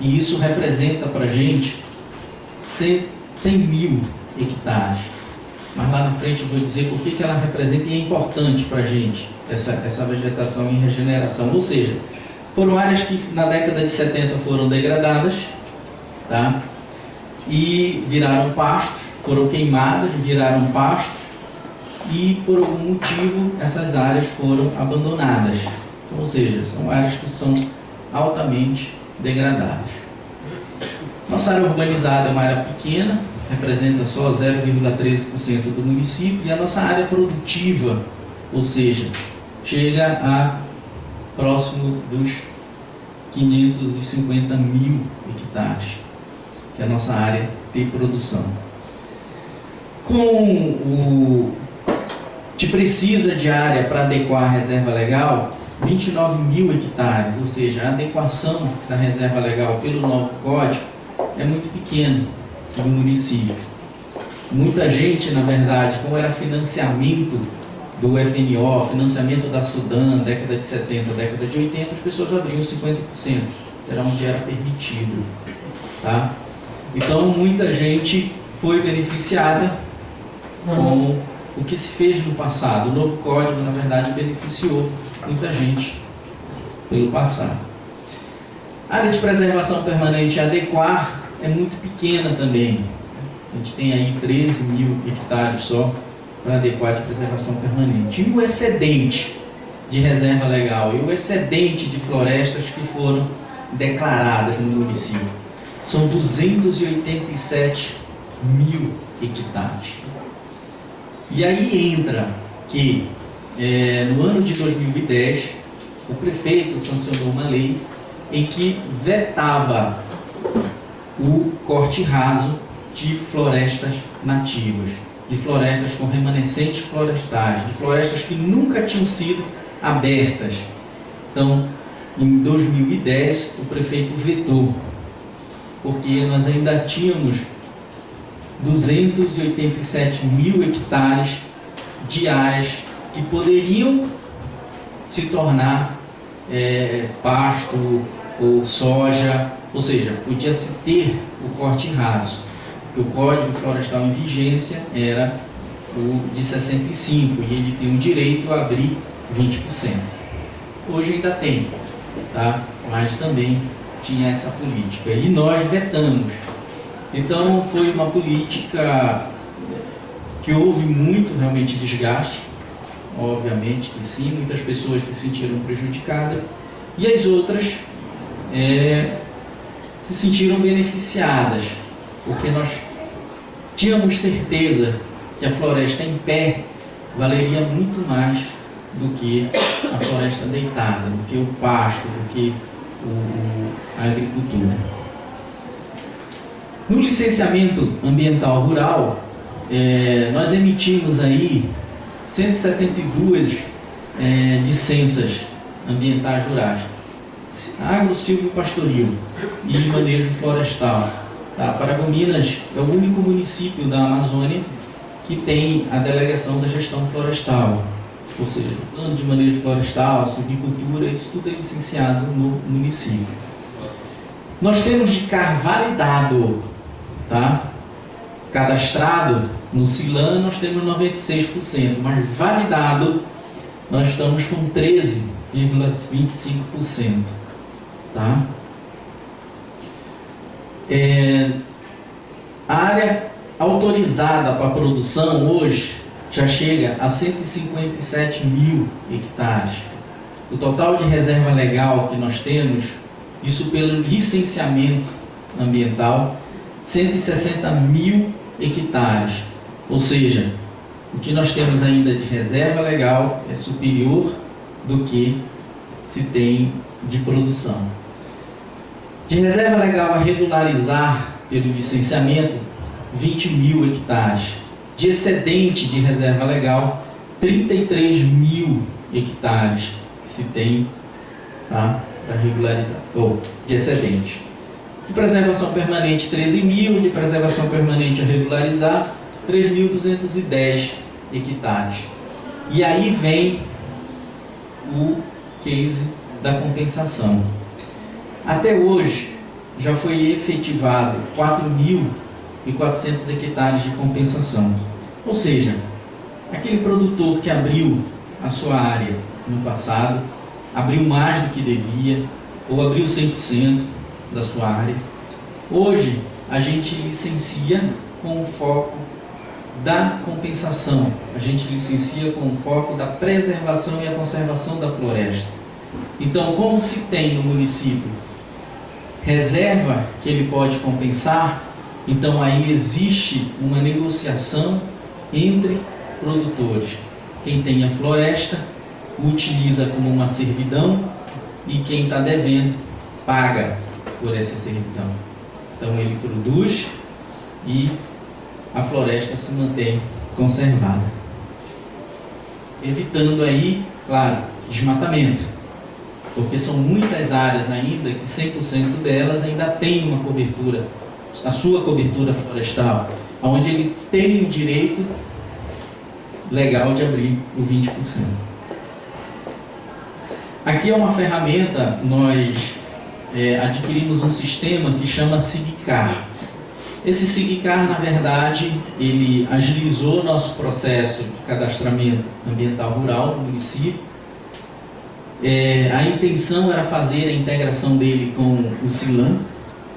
e isso representa para a gente 100, 100 mil hectares. Mas lá na frente eu vou dizer por que, ela representa e é importante para a gente essa, essa vegetação em regeneração. Ou seja, foram áreas que na década de 70 foram degradadas tá? e viraram pastos foram queimadas, viraram pasto e por algum motivo essas áreas foram abandonadas. Ou seja, são áreas que são altamente degradadas. Nossa área urbanizada é uma área pequena, representa só 0,13% do município, e a nossa área produtiva, ou seja, chega a próximo dos 550 mil hectares, que é a nossa área de produção. Com o que precisa de área para adequar a reserva legal, 29 mil hectares, ou seja, a adequação da reserva legal pelo novo código é muito pequena no município. Muita gente, na verdade, como era financiamento do FNO, financiamento da Sudan, década de 70, década de 80, as pessoas abriam 50%, era onde era permitido. Tá? Então, muita gente foi beneficiada com o que se fez no passado. O novo código, na verdade, beneficiou muita gente pelo passado. A área de preservação permanente adequar é muito pequena também. A gente tem aí 13 mil hectares só para adequar de preservação permanente. E o excedente de reserva legal e o excedente de florestas que foram declaradas no município são 287 mil hectares. E aí entra que é, no ano de 2010 o prefeito sancionou uma lei em que vetava o corte raso de florestas nativas, de florestas com remanescentes florestais, de florestas que nunca tinham sido abertas. Então, em 2010, o prefeito vetou, porque nós ainda tínhamos 287 mil hectares de áreas que poderiam se tornar é, pasto ou soja ou seja, podia-se ter o corte raso. O Código Florestal em vigência era o de 65 e ele tem o direito a abrir 20%. Hoje ainda tem, tá? mas também tinha essa política. E nós vetamos. Então foi uma política que houve muito realmente desgaste, obviamente que sim, muitas pessoas se sentiram prejudicadas, e as outras é, se sentiram beneficiadas, porque nós tínhamos certeza que a floresta em pé valeria muito mais do que a floresta deitada, do que o pasto, do que o, a agricultura. No licenciamento ambiental rural, é, nós emitimos aí 172 é, licenças ambientais rurais agro, silvio pastoril e manejo florestal. Tá? Paragominas é o único município da Amazônia que tem a delegação da gestão florestal, ou seja, plano de manejo florestal, silvicultura, isso tudo é licenciado no município. Nós temos de CAR validado, tá? cadastrado no CILAN nós temos 96%, mas validado nós estamos com 13,25%. Tá? É, a área autorizada para produção hoje já chega a 157 mil hectares. O total de reserva legal que nós temos, isso pelo licenciamento ambiental, 160 mil hectares. Ou seja, o que nós temos ainda de reserva legal é superior do que se tem de produção. De reserva legal a regularizar pelo licenciamento, 20 mil hectares. De excedente de reserva legal, 33 mil hectares se tem tá, para regularizar, ou de excedente. De preservação permanente, 13 mil, de preservação permanente a regularizar, 3.210 hectares. E aí vem o case da compensação. Até hoje, já foi efetivado 4.400 hectares de compensação. Ou seja, aquele produtor que abriu a sua área no passado, abriu mais do que devia, ou abriu 100% da sua área, hoje a gente licencia com o foco da compensação, a gente licencia com o foco da preservação e a conservação da floresta. Então, como se tem no município reserva que ele pode compensar, então aí existe uma negociação entre produtores. Quem tem a floresta utiliza como uma servidão e quem está devendo paga por essa servidão. Então ele produz e a floresta se mantém conservada. Evitando aí, claro, desmatamento. Porque são muitas áreas ainda que 100% delas ainda tem uma cobertura, a sua cobertura florestal, onde ele tem o direito legal de abrir o 20%. Aqui é uma ferramenta, nós é, adquirimos um sistema que chama SIGCAR. Esse SIGCAR, na verdade, ele agilizou nosso processo de cadastramento ambiental rural no município. É, a intenção era fazer a integração dele com o SILAM,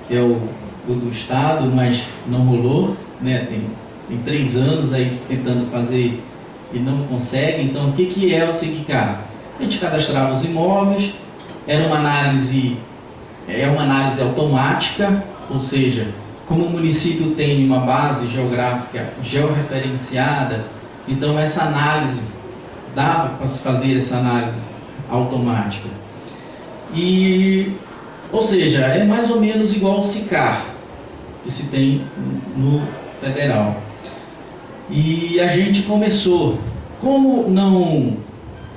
que é o, o do Estado, mas não rolou. Né? Tem, tem três anos aí tentando fazer e não consegue. Então, o que, que é o SIGCAR? A gente cadastrava os imóveis, era uma análise, é uma análise automática, ou seja, como o município tem uma base geográfica georreferenciada, então essa análise, dava para se fazer essa análise automática. E, ou seja, é mais ou menos igual ao SICAR, que se tem no federal. E a gente começou, como não,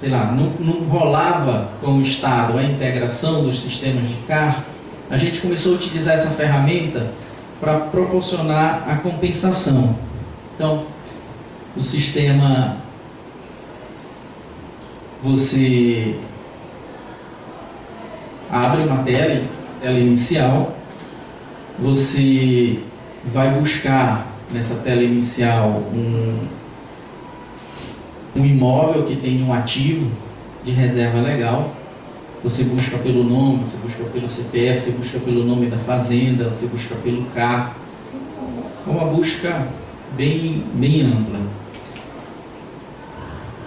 sei lá, não, não rolava com o Estado a integração dos sistemas de CAR, a gente começou a utilizar essa ferramenta para proporcionar a compensação. Então, o sistema você abre uma tela, tela inicial, você vai buscar nessa tela inicial um, um imóvel que tem um ativo de reserva legal, você busca pelo nome, você busca pelo CPF, você busca pelo nome da fazenda, você busca pelo carro. É uma busca bem, bem ampla.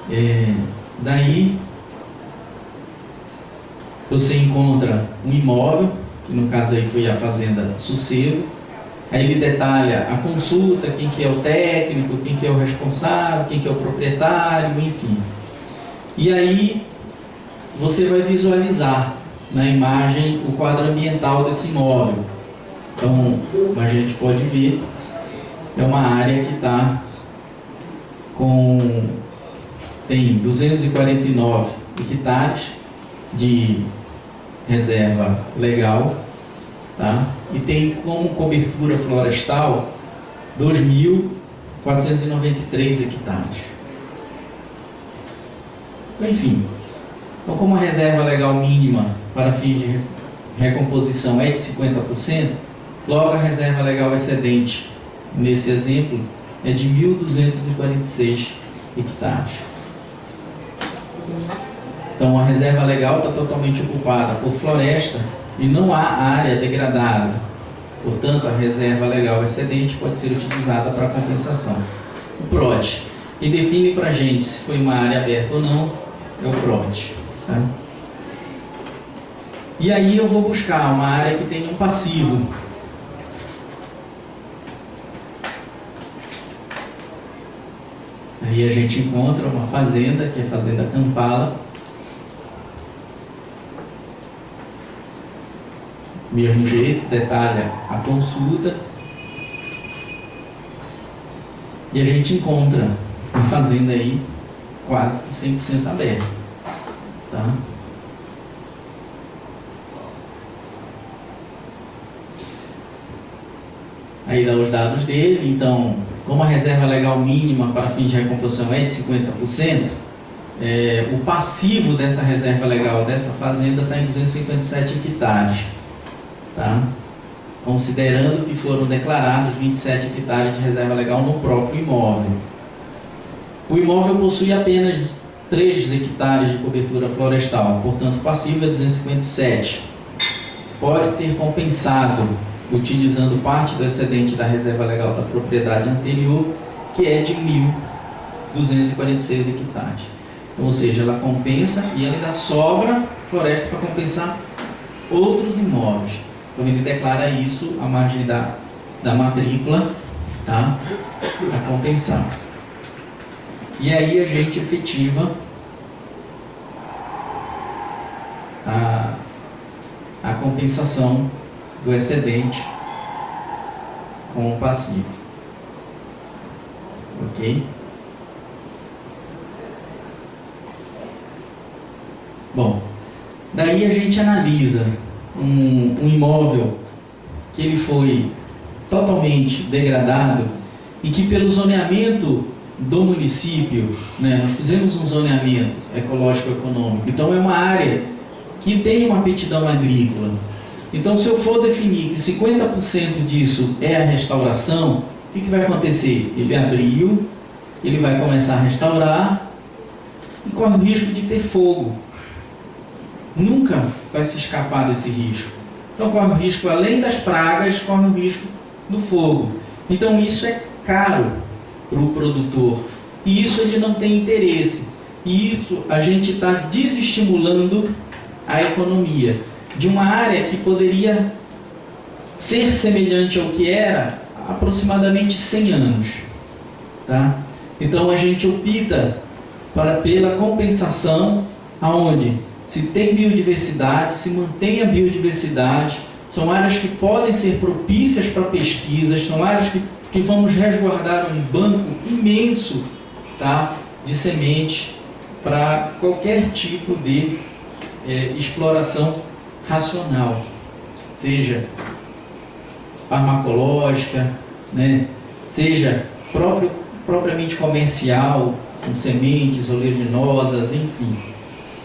É, daí você encontra um imóvel, que no caso aí foi a fazenda Sossego, aí ele detalha a consulta, quem que é o técnico, quem que é o responsável, quem que é o proprietário, enfim. E aí você vai visualizar na imagem o quadro ambiental desse imóvel. Então, a gente pode ver, é uma área que está com tem 249 hectares de reserva legal, tá? e tem como cobertura florestal 2.493 hectares. Enfim, então como a reserva legal mínima para fins de recomposição é de 50%, logo a reserva legal excedente, nesse exemplo, é de 1.246 hectares. Então a reserva legal está totalmente ocupada por floresta e não há área degradada. Portanto, a reserva legal excedente pode ser utilizada para compensação. O PROT, e define para a gente se foi uma área aberta ou não, é o PROT. Tá? E aí eu vou buscar uma área que tenha um passivo. Aí a gente encontra uma fazenda, que é a Fazenda Campala, mesmo jeito, detalha a consulta. E a gente encontra a fazenda aí quase que 100% aberta. Tá? Aí dá os dados dele, então, como a reserva legal mínima para fins de recomposição é de 50%, é, o passivo dessa reserva legal dessa fazenda está em 257 hectares tá? considerando que foram declarados 27 hectares de reserva legal no próprio imóvel. O imóvel possui apenas 3 hectares de cobertura florestal, portanto passivo é 257. Pode ser compensado utilizando parte do excedente da reserva legal da propriedade anterior, que é de 1.246 hectares. Então, ou seja, ela compensa e ainda sobra floresta para compensar outros imóveis. Então ele declara isso à margem da, da matrícula, tá? Para compensar. E aí a gente efetiva a, a compensação do excedente com o passivo. Ok? Bom, daí a gente analisa um, um imóvel que ele foi totalmente degradado e que pelo zoneamento do município, né, nós fizemos um zoneamento ecológico-econômico, então é uma área que tem uma aptidão agrícola. Então, se eu for definir que 50% disso é a restauração, o que, que vai acontecer? Ele abriu, ele vai começar a restaurar e corre o risco de ter fogo. Nunca vai se escapar desse risco. Então, corre o risco, além das pragas, corre o risco do fogo. Então, isso é caro para o produtor. E isso ele não tem interesse. E isso a gente está desestimulando a economia de uma área que poderia ser semelhante ao que era há aproximadamente 100 anos. Tá? Então a gente opta para, pela compensação aonde se tem biodiversidade, se mantém a biodiversidade, são áreas que podem ser propícias para pesquisas, são áreas que, que vamos resguardar um banco imenso tá, de semente para qualquer tipo de é, exploração racional, seja farmacológica, né, seja próprio, propriamente comercial, com sementes oleaginosas, enfim.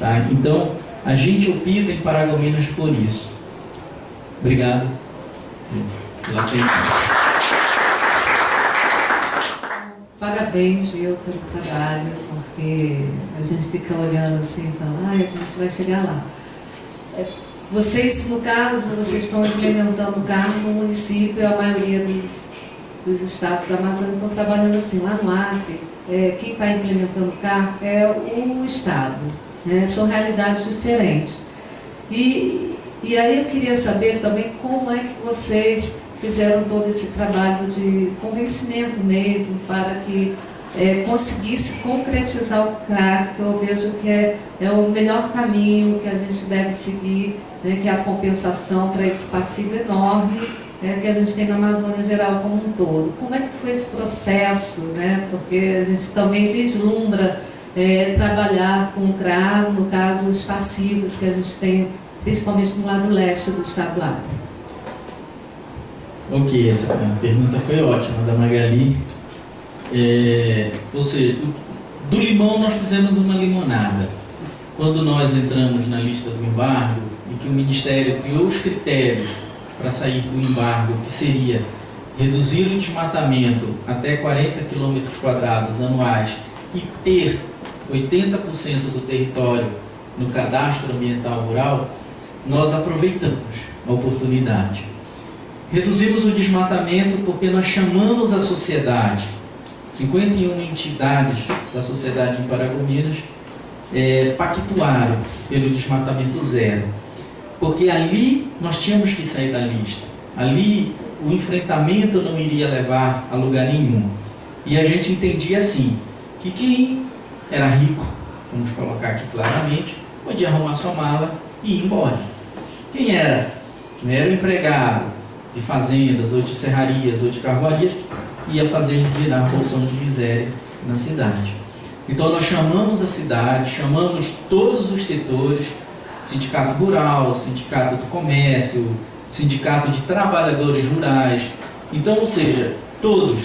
Tá? Então, a gente opta em Paragominas por isso. Obrigado pela atenção. Parabéns, viu, pelo trabalho, porque a gente fica olhando assim e fala, ah, a gente vai chegar lá. É, vocês, no caso, vocês estão implementando o carro no município, a maioria dos, dos estados da Amazônia estão trabalhando assim, lá no Acre, é, quem está implementando o carro é o Estado. Né? São realidades diferentes. E, e aí eu queria saber também como é que vocês fizeram todo esse trabalho de convencimento mesmo para que é, conseguisse concretizar o que eu vejo que é, é o melhor caminho que a gente deve seguir, né, que é a compensação para esse passivo enorme né, que a gente tem na Amazônia Geral como um todo. Como é que foi esse processo? Né? Porque a gente também vislumbra é, trabalhar com o CRA, no caso, os passivos que a gente tem, principalmente no lado leste do estado do. Ok, essa pergunta foi ótima da Magali. É, ou seja, do limão nós fizemos uma limonada. Quando nós entramos na lista do embargo e que o Ministério criou os critérios para sair do embargo, que seria reduzir o desmatamento até 40 km quadrados anuais e ter 80% do território no cadastro ambiental rural, nós aproveitamos a oportunidade. Reduzimos o desmatamento porque nós chamamos a sociedade, 51 entidades da sociedade em Paragominas, é, pactuaram pelo desmatamento zero. Porque ali nós tínhamos que sair da lista. Ali o enfrentamento não iria levar a lugar nenhum. E a gente entendia assim, que quem era rico, vamos colocar aqui claramente, podia arrumar sua mala e ir embora. Quem era, não era o empregado de fazendas, ou de serrarias, ou de carvoarias, ia fazer virar a porção de miséria na cidade. Então nós chamamos a cidade, chamamos todos os setores, sindicato rural, sindicato do comércio, sindicato de trabalhadores rurais. Então, ou seja, todos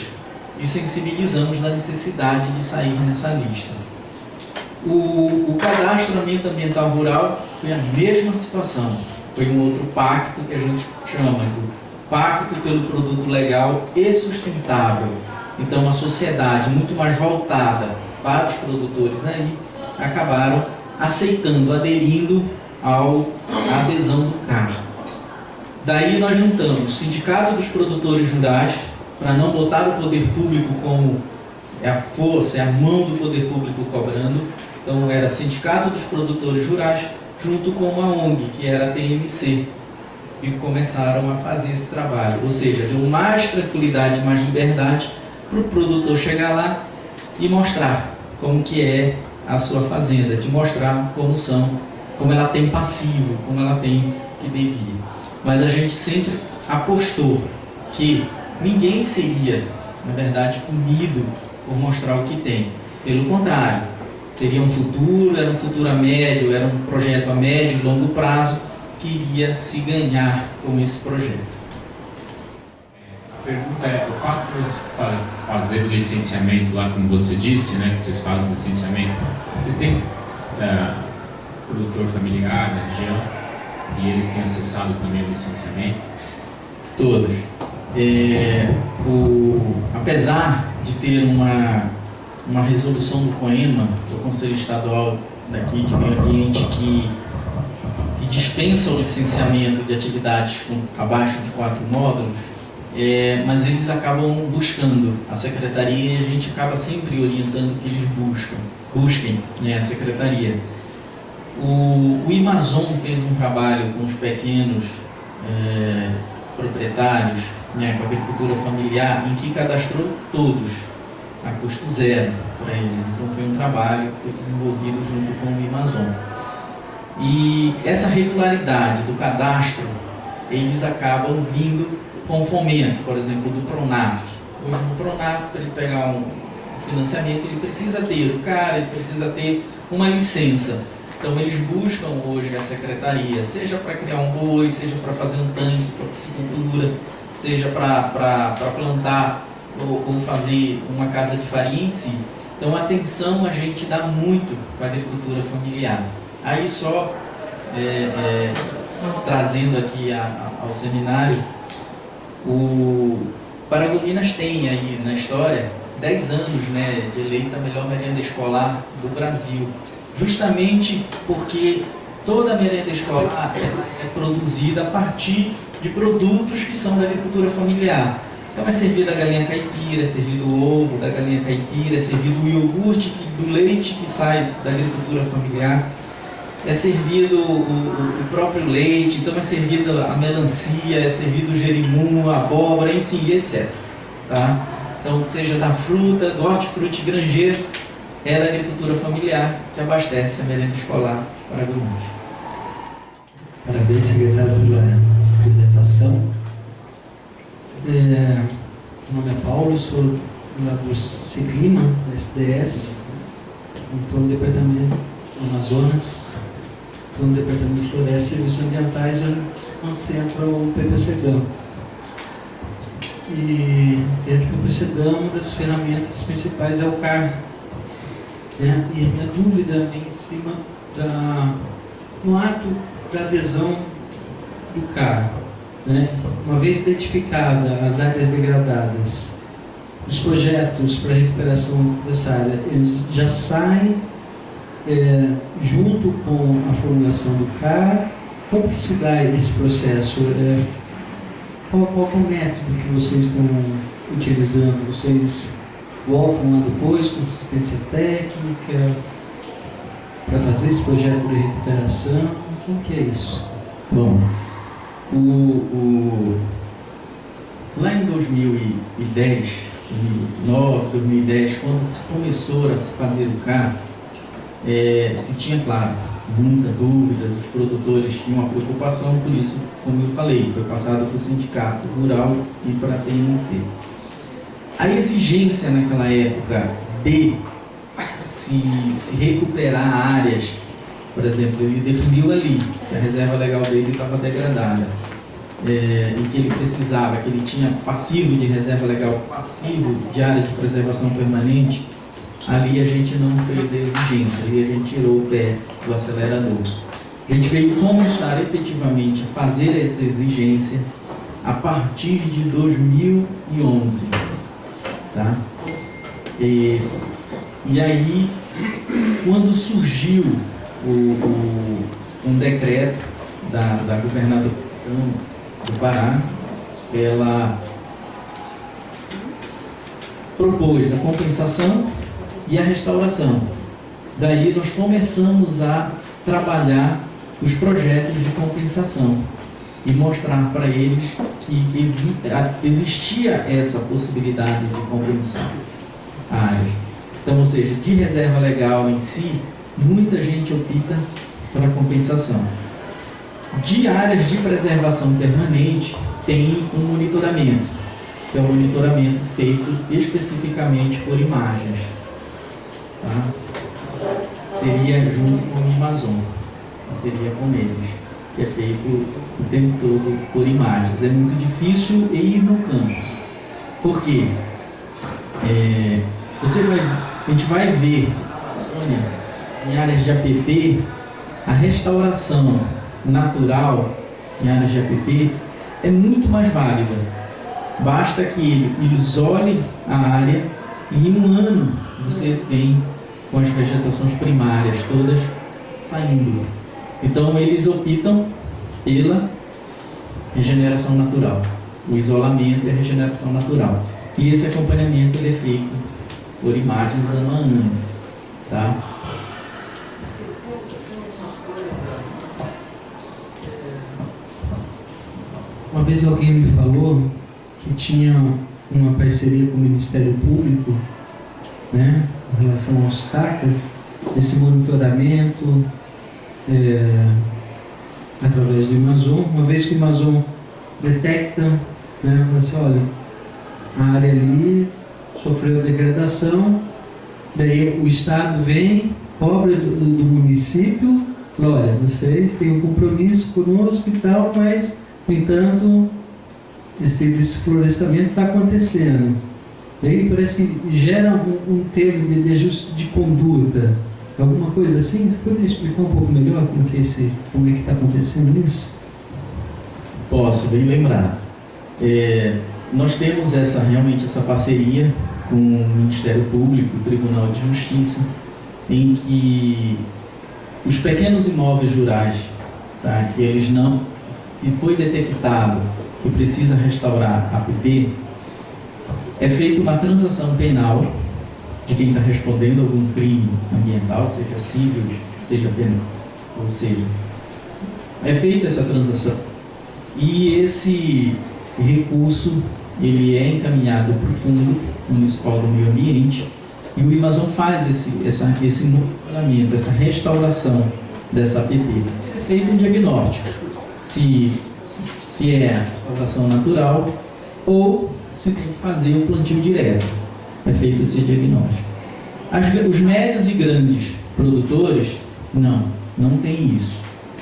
e sensibilizamos na necessidade de sair nessa lista. O, o cadastramento ambiental rural foi a mesma situação. Foi um outro pacto que a gente chama Pacto pelo Produto Legal e Sustentável. Então, a sociedade muito mais voltada para os produtores aí acabaram aceitando, aderindo ao, à adesão do CAR. Daí nós juntamos Sindicato dos Produtores Rurais, para não botar o poder público como é a força, é a mão do poder público cobrando. Então era Sindicato dos Produtores Rurais, junto com uma ONG, que era a TMC, e começaram a fazer esse trabalho. Ou seja, deu mais tranquilidade, mais liberdade para o produtor chegar lá e mostrar como que é a sua fazenda, de mostrar como são, como ela tem passivo, como ela tem que devia. Mas a gente sempre apostou que ninguém seria, na verdade, punido por mostrar o que tem. Pelo contrário, seria um futuro, era um futuro a médio, era um projeto a médio longo prazo que iria se ganhar com esse projeto. A pergunta é, o fato de vocês fazer o licenciamento lá, como você disse, né, que vocês fazem o licenciamento, vocês têm é, produtor familiar na região e eles têm acessado também o licenciamento? Todos. É, o, apesar de ter uma, uma resolução do COEMA, do Conselho Estadual daqui de Meio Ambiente, que dispensa o licenciamento de atividades com abaixo de quatro módulos, é, mas eles acabam buscando a secretaria e a gente acaba sempre orientando que eles buscam, busquem né, a secretaria. O, o Amazon fez um trabalho com os pequenos é, proprietários, né, com a agricultura familiar, em que cadastrou todos, a custo zero para eles. Então foi um trabalho que foi desenvolvido junto com o Amazon. E essa regularidade do cadastro, eles acabam vindo com fomento, por exemplo, do Pronaf. No Pronaf, para ele pegar um financiamento, ele precisa ter o cara, ele precisa ter uma licença. Então eles buscam hoje a secretaria, seja para criar um boi, seja para fazer um tanque para piscicultura, seja para plantar ou, ou, fazer uma casa de farinha em si. Então atenção a gente dá muito para a agricultura familiar. Aí só é, é, trazendo aqui a, a, ao seminário, o Paragominas tem aí na história 10 anos né, de eleita a melhor merenda escolar do Brasil, justamente porque toda merenda escolar é produzida a partir de produtos que são da agricultura familiar. Então é servido a galinha caipira, é servido o ovo da galinha caipira, é servido o iogurte do leite que sai da agricultura familiar é servido o, o, próprio leite, então é servido a melancia, é servido o jerimum, a abóbora, enfim, etc. Tá? Então, seja da fruta, do hortifruti granjeiro, é da agricultura familiar que abastece a merenda escolar para alunos. Parabéns, secretário, pela apresentação. É, meu nome é Paulo, sou lá do Siglima, da SDS, estou no departamento do Amazonas, no Departamento de Floresta e Serviços Ambientais, onde se concentra o PPCGAM. E dentro do PPCGAM, uma das ferramentas principais é o CAR. Né? E a minha dúvida vem em cima da, no ato da adesão do CAR. Né? Uma vez identificada as áreas degradadas, os projetos para recuperação dessa área, eles já saem é, junto com a formulação do CAR, como que se dá esse processo? É, qual, qual é o método que vocês estão utilizando? Vocês voltam lá depois com assistência técnica para fazer esse projeto de recuperação? Como que é isso? Bom, o, o, lá em 2010, 2009, 2010, quando se começou a se fazer o CAR, é, se tinha, claro, muita dúvida, os produtores tinham uma preocupação, por isso, como eu falei, foi passado para o sindicato rural e para a TNC. A exigência naquela época de se, se recuperar áreas, por exemplo, ele definiu ali que a reserva legal dele estava degradada, é, e que ele precisava, que ele tinha passivo de reserva legal, passivo de área de preservação permanente, ali a gente não fez a exigência, ali a gente tirou o pé do acelerador. A gente veio começar efetivamente a fazer essa exigência a partir de 2011. Tá? E, e aí, quando surgiu o, o, um decreto da, da governadora do Pará, ela propôs a compensação e a restauração. Daí nós começamos a trabalhar os projetos de compensação e mostrar para eles que existia essa possibilidade de compensar a área. Então, ou seja, de reserva legal em si, muita gente opta pela compensação. De áreas de preservação permanente, tem um monitoramento, que é um monitoramento feito especificamente por imagens. Tá? Seria junto com o Amazon, seria com eles, que é feito o tempo todo por imagens. É muito difícil ir no campo. Por quê? É, você vai, a gente vai ver olha, em áreas de APP a restauração natural em áreas de APP é muito mais válida. Basta que ele isole a área e em um ano você tem com as vegetações primárias todas saindo. Então eles optam pela regeneração natural, o isolamento e a regeneração natural. E esse acompanhamento ele é feito por imagens ano a ano. Tá? Uma vez alguém me falou que tinha uma parceria com o Ministério Público né, em relação aos TACAS, esse monitoramento é, através do Amazon, uma vez que o Amazon detecta, né, assim, olha, a área ali sofreu degradação, daí o Estado vem, cobra do, do município, olha, vocês têm um compromisso conosco e tal, mas, no entanto, esse desflorestamento está acontecendo. Daí parece que gera um, um termo de, de, de conduta, alguma coisa assim. Você poderia explicar um pouco melhor como que esse, como é que está acontecendo isso? Posso, bem lembrar. É, nós temos essa realmente essa parceria com o Ministério Público, o Tribunal de Justiça, em que os pequenos imóveis rurais, tá, que eles não, que foi detectado que precisa restaurar a PP, é feita uma transação penal de quem está respondendo algum crime ambiental, seja civil, seja penal, ou seja, é feita essa transação e esse recurso ele é encaminhado para o Fundo Municipal do Meio Ambiente e o Amazon faz esse, essa, esse monitoramento, essa restauração dessa APP. É feito um diagnóstico, se, se é restauração natural ou se tem que fazer o plantio direto. É feito esse diagnóstico. As, os médios e grandes produtores, não, não tem isso.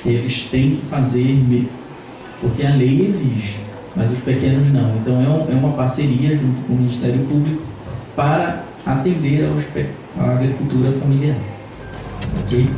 Eles têm que fazer, porque a lei exige mas os pequenos não. Então é, um, é uma parceria junto com o Ministério Público para atender aos, a agricultura familiar. Ok?